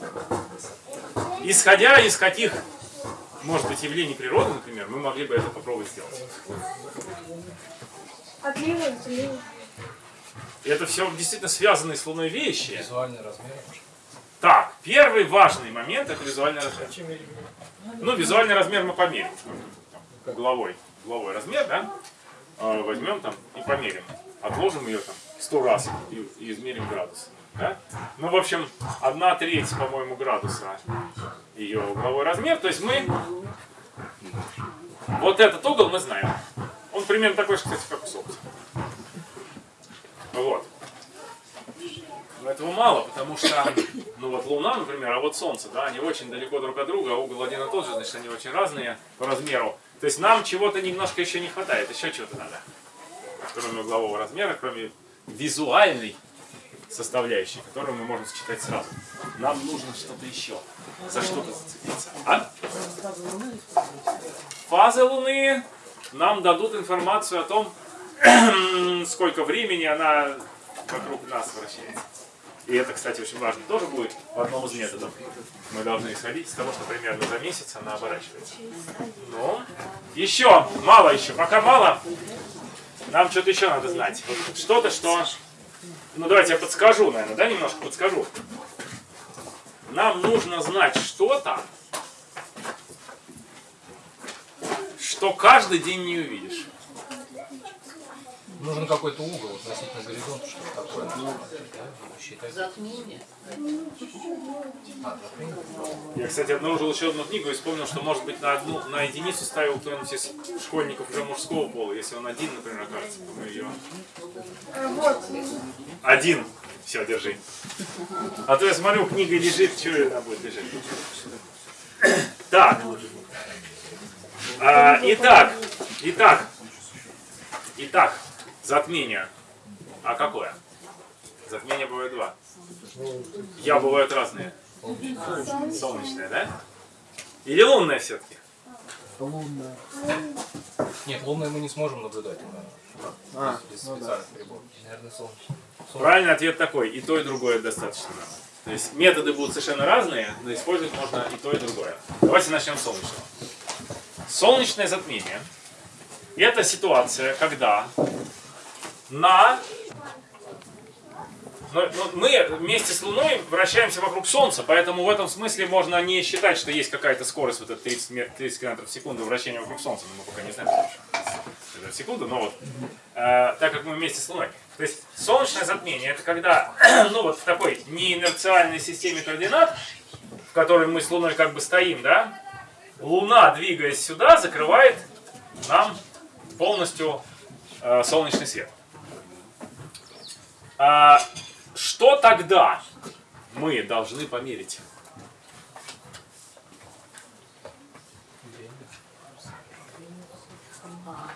Исходя из каких, может быть, явлений природы, например, мы могли бы это попробовать сделать. Отлива земли. И это все действительно связанные с Луной вещи. Визуальный размер. Так, первый важный момент это визуальный размер. Ну, визуальный размер мы померим. Там, Угловой, угловой размер, да? А, Возьмем там и померим. Отложим ее там сто раз и, и измерим градус. Да? Ну, в общем, одна треть, по-моему, градуса ее угловой размер. То есть мы вот этот угол мы знаем. Он примерно такой же, кстати, как у Солнца. Вот. Но этого мало, потому что, ну вот Луна, например, а вот Солнце, да, они очень далеко друг от друга, а угол один и тот же, значит, они очень разные по размеру. То есть нам чего-то немножко еще не хватает, еще чего-то надо. Кроме углового размера, кроме визуальной составляющей, которую мы можем считать сразу. Нам нужно что-то еще. За что-то зацепиться. А? Фазы Луны нам дадут информацию о том, сколько времени она вокруг нас вращается. И это, кстати, очень важно. Тоже будет в одном из методов. Мы должны исходить из того, что примерно за месяц она оборачивается. Ну, еще, мало еще, пока мало. Нам что-то еще надо знать. Что-то, что... Ну, давайте я подскажу, наверное, да, немножко подскажу. Нам нужно знать что-то, что каждый день не увидишь. Нужен какой-то угол относительно горизонта, чтобы такое. Да, считать. Затмение. А, затмение? Я, кстати, обнаружил еще одну книгу и вспомнил, что, может быть, на одну, на единицу ставил кто-нибудь из школьников уже мужского пола. Если он один, например, окажется, то мы ее... Вот. Один. Все, держи. А то я смотрю, книга лежит, что она будет лежать? Так. А, итак, итак, итак, затмение. А какое? Затмение бывает два. Я бывают разные. Солнечное, да? Или лунное все-таки? Нет, лунное мы не сможем наблюдать. А, без специальных приборов. Наверное, солнечное. Правильный ответ такой, и то, и другое достаточно. То есть методы будут совершенно разные, но использовать можно и то, и другое. Давайте начнем с солнечного. Солнечное затмение – это ситуация, когда на... но- но мы вместе с Луной вращаемся вокруг Солнца, поэтому в этом смысле можно не считать, что есть какая-то скорость, вот это 30, ме- 30 км в секунду вращения вокруг Солнца, но мы пока не знаем, в секунду, но вот, э, так как мы вместе с Луной. То есть солнечное затмение это когда, ну вот в такой неинерциальной системе координат, в которой мы с Луной как бы стоим, да, Луна, двигаясь сюда, закрывает нам полностью э, солнечный свет. А, что тогда мы должны померить?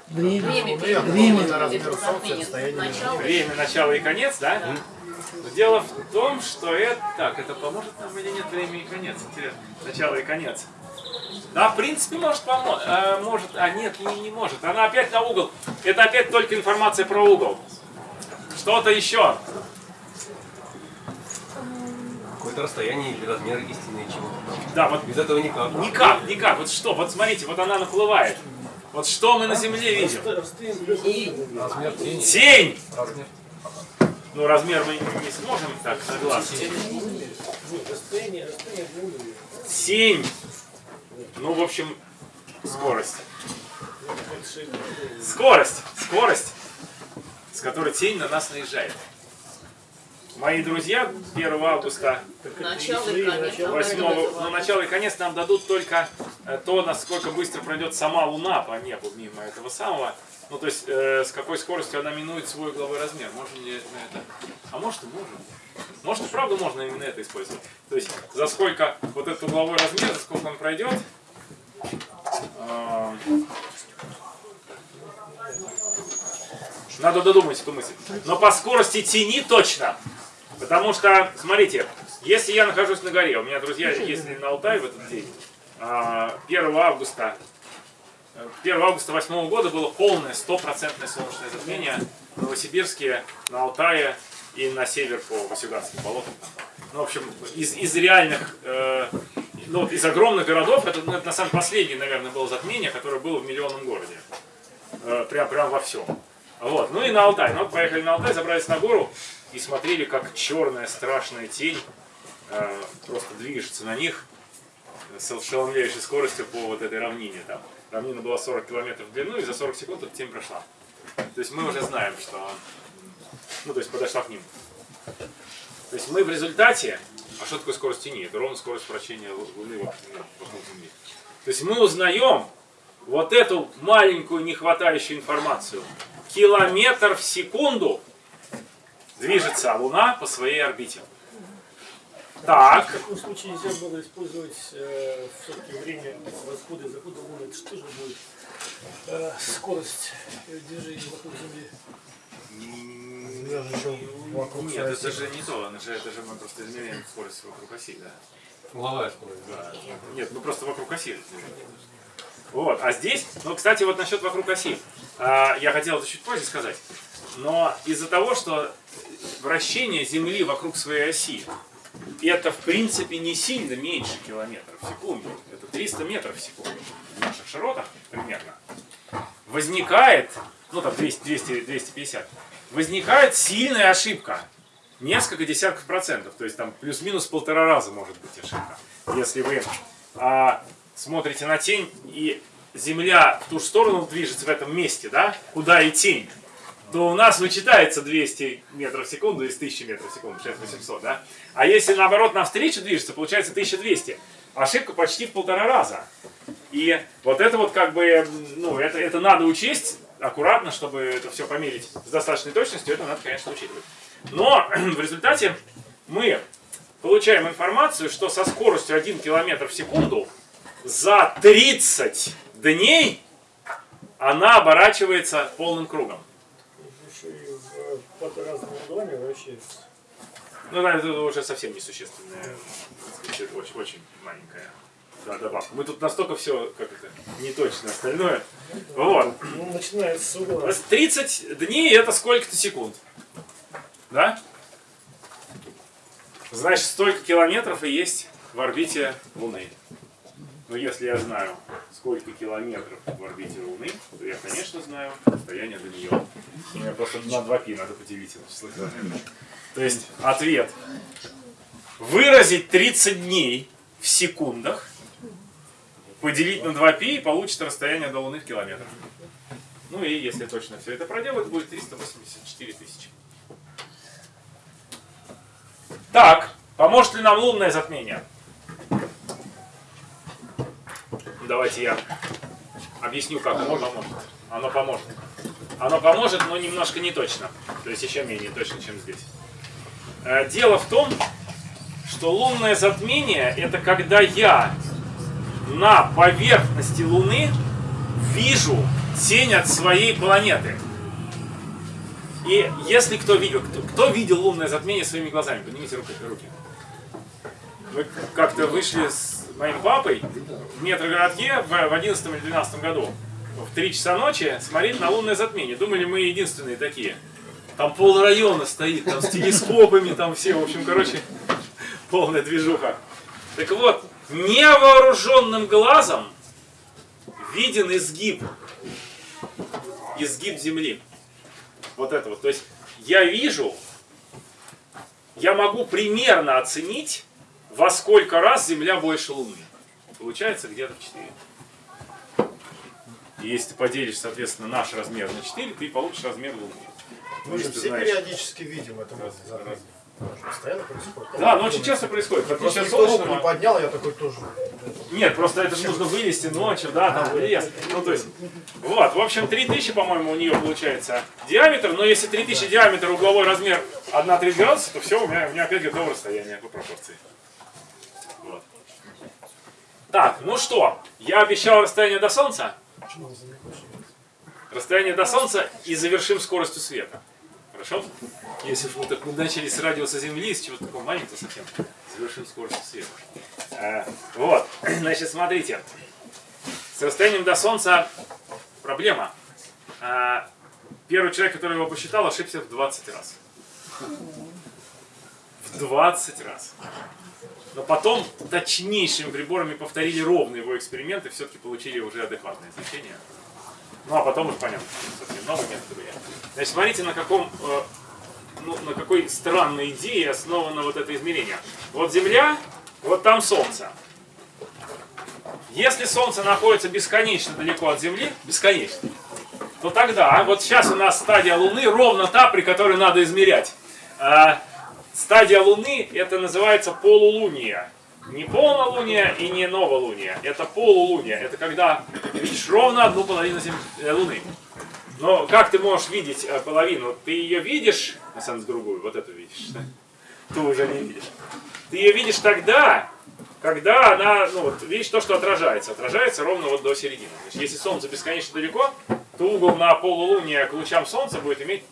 Время. Время Время. Начало. Время, начало и конец, да? Но Дело в том, что это... Так, это поможет нам или нет время и конец? Интересно. Начало и конец. Да, в принципе, может помочь. может, а нет, не, не может. Она опять на угол. Это опять только информация про угол. Что-то еще. Какое-то расстояние или размер истинный чего-то. Да, вот Без этого никак. никак, никак. Вот что? Вот смотрите, вот она наплывает. Вот что мы на Земле видим? Размер тени. Тень! Размер. Ну, размер мы не сможем так глаз. Тень. Ну, в общем, скорость. Скорость. Скорость, с которой тень на нас наезжает. Мои друзья 1 августа Начало и конец. 8 ну, начало и конец нам дадут только э, то, насколько быстро пройдет сама Луна по небу мимо этого самого. Ну, то есть, э, с какой скоростью она минует свой угловой размер. Можем ли мы это? А может и можем. Может и правда можно именно это использовать. То есть, за сколько вот этот угловой размер, за сколько он пройдет. э, надо додумать эту мысль. Но по скорости тени точно. Потому что, смотрите, если я нахожусь на горе, у меня друзья ездили на Алтай в этот день, а, 1 августа, э, 1 августа 8 года было полное, стопроцентное солнечное затмение в Новосибирске, на Алтае и на север по Васюганским болотам. Ну, в общем, из, из реальных, э, ну, из огромных городов, это, ну, это на самом последнее, наверное, было затмение, которое было в миллионном городе. Э, прям, прям во всем. Вот. Ну и на Алтай. Ну, поехали на Алтай, забрались на гору и смотрели, как черная страшная тень э, просто движется на них с ошеломляющей скоростью по вот этой равнине. Там. Равнина была 40 километров в длину, и за 40 секунд эта тень прошла. То есть мы уже знаем, что... Ну, то есть подошла к ним. То есть мы в результате... А что такое скорость тени? Это ровно скорость вращения Лу- Луны вокруг Земли. То есть мы узнаем вот эту маленькую нехватающую информацию. Километр в секунду движется Луна по своей орбите. Так, В таком случае нельзя было использовать э, все-таки время восхода и захода Луны. Это что же будет э, скорость движения вокруг Земли? Вокруг нет, это оси. же не то, это же, это же мы просто измеряем скорость вокруг оси, да. Угловая скорость. Да. Нет, ну просто вокруг оси. Вот, а здесь, ну, кстати, вот насчет вокруг оси. А, я хотел это чуть позже сказать. Но из-за того, что вращение Земли вокруг своей оси, это в принципе не сильно меньше километров в секунду. Это 300 метров в секунду в наших широтах примерно. Возникает, ну там 200, 200, 250, возникает сильная ошибка. Несколько десятков процентов. То есть там плюс-минус полтора раза может быть ошибка. Если вы а, смотрите на тень и Земля в ту же сторону движется в этом месте, да, куда и тень, то у нас вычитается 200 метров в секунду из 1000 метров в секунду, 6800, да? А если наоборот навстречу движется, получается 1200. Ошибка почти в полтора раза. И вот это вот как бы, ну, это, это надо учесть аккуратно, чтобы это все померить с достаточной точностью, это надо, конечно, учитывать. Но в результате мы получаем информацию, что со скоростью 1 км в секунду за 30 дней она оборачивается полным кругом. Ну, да, это уже совсем несущественная, очень, очень маленькая да, добавка. Мы тут настолько все, как это, неточно остальное. Вот. Ну, начинается с угла. То есть 30 дней это сколько-то секунд. Да? Значит, столько километров и есть в орбите Луны. Но если я знаю, сколько километров в орбите Луны, то я, конечно, знаю расстояние до нее. Мне просто на 2 пи надо поделить это число. То есть ответ. Выразить 30 дней в секундах, поделить на 2 пи и получится расстояние до Луны в километрах. Ну и если точно все это проделать, будет 384 тысячи. Так, поможет ли нам лунное затмение? Давайте я объясню, как оно поможет. Оно поможет. Оно поможет, но немножко не точно. То есть еще менее точно, чем здесь. Э, Дело в том, что лунное затмение это когда я на поверхности Луны вижу тень от своей планеты. И если кто видел, кто, кто видел лунное затмение своими глазами, поднимите руки. руки. Мы как-то вышли с моим папой в метрогородке в, в 11 или 12 году. В 3 часа ночи смотрели на лунное затмение. Думали, мы единственные такие. Там пол района стоит, там с телескопами, там все, в общем, короче, полная движуха. Так вот, невооруженным глазом виден изгиб, изгиб Земли. Вот это вот. То есть я вижу, я могу примерно оценить, во сколько раз Земля больше Луны. Получается где-то в 4. И если ты поделишь, соответственно, наш размер на 4, ты получишь размер Луны. Мы же все знаешь- периодически видим это. Раз- раз. Постоянно происходит. Да, но очень часто происходит. В Просто никто руку не поднял, я такой тоже. Нет, просто это же нужно вылезти ночью, да, там в лес. Ну, то есть, вот, в общем, 3000, по-моему, у нее получается диаметр, но если 3000 диаметр, угловой размер 1,3 градуса, то все, у меня, у меня опять готово расстояние по пропорции. Так, ну что, я обещал расстояние до Солнца. Расстояние до Солнца и завершим скоростью света. Хорошо? Если мы так начали с радиуса Земли, с чего-то такого маленького совсем, завершим скоростью света. Э, вот, значит, смотрите. С расстоянием до Солнца проблема. Э, Первый человек, который его посчитал, ошибся в 20 раз. В 20 раз. Но потом точнейшими приборами повторили ровно его эксперимент и все-таки получили уже адекватное значение. Ну а потом уже понятно, что совсем новый метод были. Значит, смотрите, на каком, э, ну, на какой странной идее основано вот это измерение. Вот Земля, вот там Солнце. Если Солнце находится бесконечно далеко от Земли, бесконечно, то тогда, вот сейчас у нас стадия Луны ровно та, при которой надо измерять. Стадия Луны это называется полулуние. Не полнолуние и не новолуние. Это полулуние. Это когда видишь ровно одну половину зем... э, Луны. Но как ты можешь видеть э, половину? Ты ее видишь, на самом деле другую, вот эту видишь. Ту уже не видишь. Ты ее видишь тогда, когда она, ну вот, видишь то, что отражается. Отражается ровно вот до середины. Значит, если Солнце бесконечно далеко, то угол на полулуние к лучам Солнца будет иметь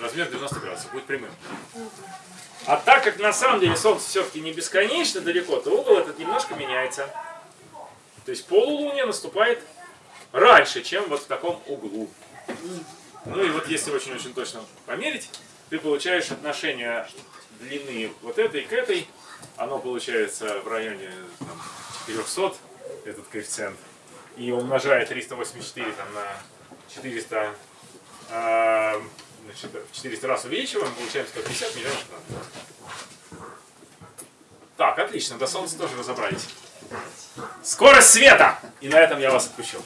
размер 90 градусов, будет прямым. А так как на самом деле Солнце все-таки не бесконечно далеко, то угол этот немножко меняется. То есть полулуние наступает раньше, чем вот в таком углу. Ну и вот если очень-очень точно померить, ты получаешь отношение длины вот этой к этой. Оно получается в районе там, 400, этот коэффициент. И умножая 384 там, на 400, а, значит, в 400 раз увеличиваем, получаем 150 миллионов тонн. Так, отлично, до Солнца тоже разобрались. Скорость света! И на этом я вас отпущу.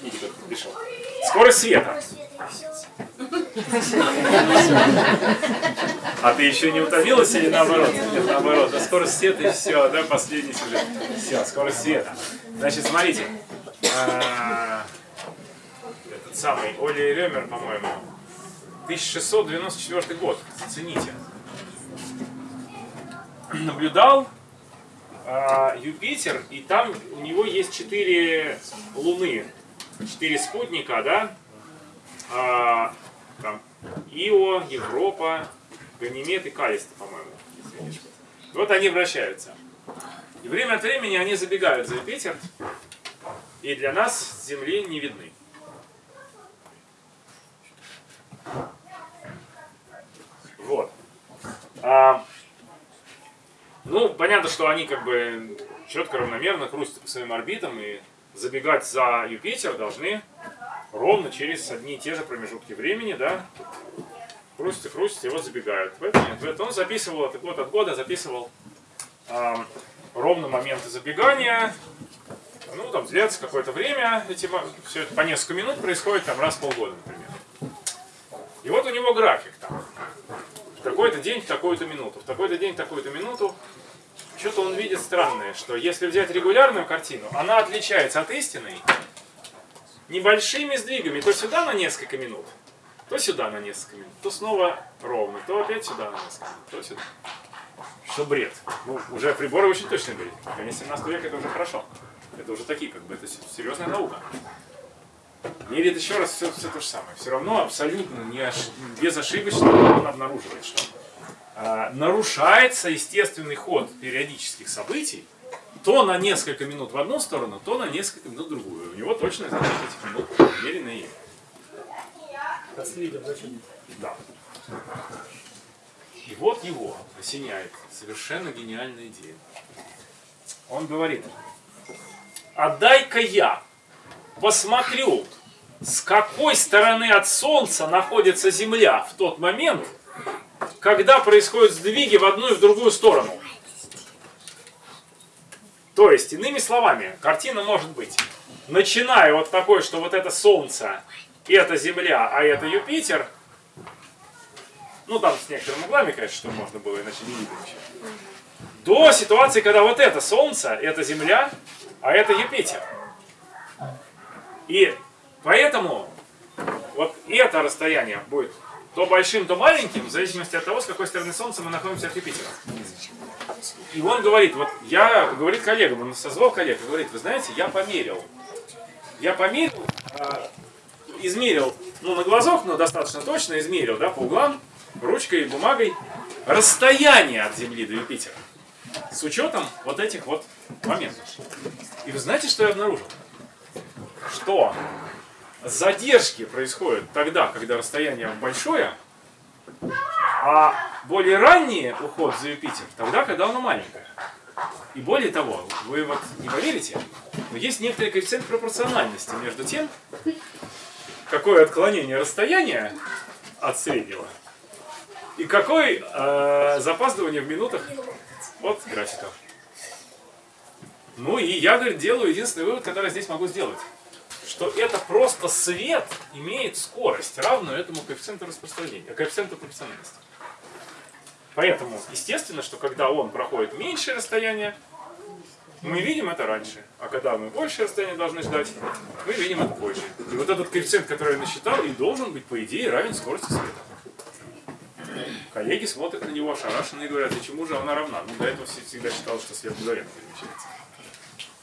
Видите, как пришел. Скорость света. А ты еще не утомилась или наоборот? Нет, наоборот. Да скорость света и все, да, последний сюжет. Все, скорость света. Значит, смотрите. Самый Оли Ремер, по-моему. 1694 год. Зацените. Наблюдал а, Юпитер, и там у него есть четыре луны, четыре спутника, да? А, там Ио, Европа, Ганимед и Калиста, по-моему. Вот они вращаются. И время от времени они забегают за Юпитер, и для нас Земли не видны. Вот. А, ну, понятно, что они как бы четко, равномерно крутятся по своим орбитам и забегать за Юпитер должны ровно через одни и те же промежутки времени, да, крутятся, и вот забегают. Поэтому это он записывал, это год от года записывал а, ровно моменты забегания, ну, там длится какое-то время, эти, все это по несколько минут происходит, там раз в полгода, например. И вот у него график там. В такой-то день, в такую-то минуту, в такой-то день, в такую-то минуту. Что-то он видит странное, что если взять регулярную картину, она отличается от истинной небольшими сдвигами. То сюда на несколько минут, то сюда на несколько минут, то снова ровно, то опять сюда на несколько минут, то сюда. Что бред. Ну, уже приборы очень точно говорят. Конец 17 века это уже хорошо. Это уже такие, как бы, это серьезная наука. Мерит еще раз все, все то же самое. Все равно абсолютно не ош... безошибочно он обнаруживает, что а, нарушается естественный ход периодических событий то на несколько минут в одну сторону, то на несколько минут в другую. У него точно значит этих минут намеренно и Отследил, зачем? да. И вот его осеняет совершенно гениальная идея. Он говорит, отдай-ка я посмотрю, с какой стороны от Солнца находится Земля в тот момент, когда происходят сдвиги в одну и в другую сторону. То есть, иными словами, картина может быть, начиная вот такой, что вот это Солнце, это Земля, а это Юпитер, ну там с некоторыми углами, конечно, что можно было, иначе не видно ничего, до ситуации, когда вот это Солнце, это Земля, а это Юпитер. И поэтому вот это расстояние будет то большим, то маленьким, в зависимости от того, с какой стороны Солнца мы находимся от Юпитера. И он говорит, вот я, говорит коллегам, он созвал коллег, говорит, вы знаете, я померил. Я померил, а, измерил, ну на глазок, но достаточно точно измерил, да, по углам, ручкой и бумагой, расстояние от Земли до Юпитера. С учетом вот этих вот моментов. И вы знаете, что я обнаружил? Что задержки происходят тогда, когда расстояние большое, а более ранний уход за Юпитер тогда, когда оно маленькое. И более того, вы вот не поверите, но есть некоторый коэффициент пропорциональности между тем, какое отклонение расстояния от среднего и какой э, запаздывание в минутах от графика. Ну и я, говорит, делаю единственный вывод, который здесь могу сделать. Что это просто свет имеет скорость, равную этому коэффициенту распространения, коэффициенту пропорциональности. Поэтому, естественно, что когда он проходит меньшее расстояние, мы видим это раньше. А когда мы большее расстояние должны ждать, мы видим это позже. И вот этот коэффициент, который я насчитал, и должен быть, по идее, равен скорости света. Коллеги смотрят на него ошарашенно и говорят, и чему же она равна? Ну, до этого всегда считал, что свет мгновенно перемещается.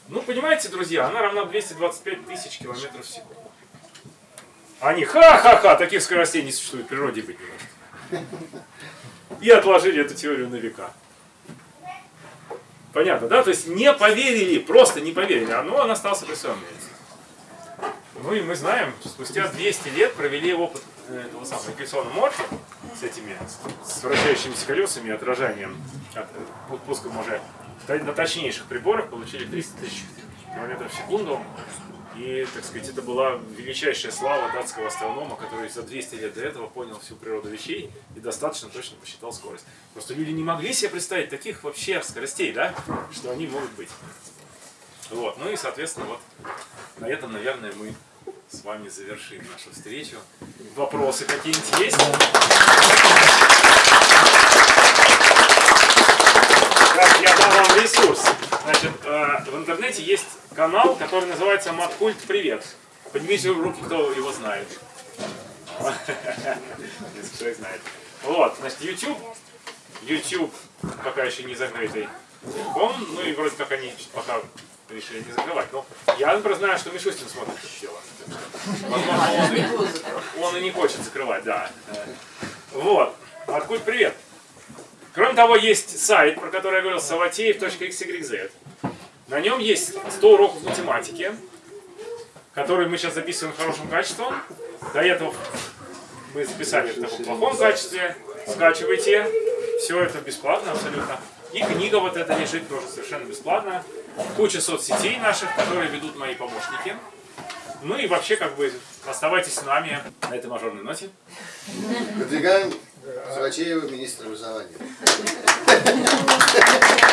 Ну, понимаете, друзья, она равна 225 тысяч километров в секунду. Они, ха-ха-ха, таких скоростей не существует, в природе быть не может. И отложили эту теорию на века. Понятно, да? То есть не поверили, просто не поверили, а ну он остался при своем мнении. Ну и мы знаем, спустя 200 лет провели опыт э, этого самого рекреационного морфа с этими, с вращающимися колесами и отражением, от, э, пуском уже на точнейших приборах получили 300 тысяч километров в секунду. И, так сказать, это была величайшая слава датского астронома, который за 200 лет до этого понял всю природу вещей и достаточно точно посчитал скорость. Просто люди не могли себе представить таких вообще скоростей, да, что они могут быть. Вот, ну и, соответственно, вот на этом, наверное, мы с вами завершим нашу встречу. Вопросы какие-нибудь есть? Так, я дам вам ресурс. Значит, э, в интернете есть канал, который называется Маткульт Привет. Поднимите руки, кто его знает. Несколько человек знает. Вот, значит, YouTube. YouTube пока еще не закрытый. Он, ну и вроде как они пока решили не закрывать. Но я, например, знаю, что Мишустин смотрит дело. Возможно, он и, он и не хочет закрывать, да. Вот. Маткульт Привет. Кроме того, есть сайт, про который я говорил, savateев.xyz. На нем есть 100 уроков математики, которые мы сейчас записываем хорошим качеством. До этого мы записали в таком плохом качестве. Скачивайте. Все это бесплатно абсолютно. И книга вот эта лежит тоже совершенно бесплатно. Куча соцсетей наших, которые ведут мои помощники. Ну и вообще, как бы, оставайтесь с нами на этой мажорной ноте. Выдвигаем Савачеева министра образования.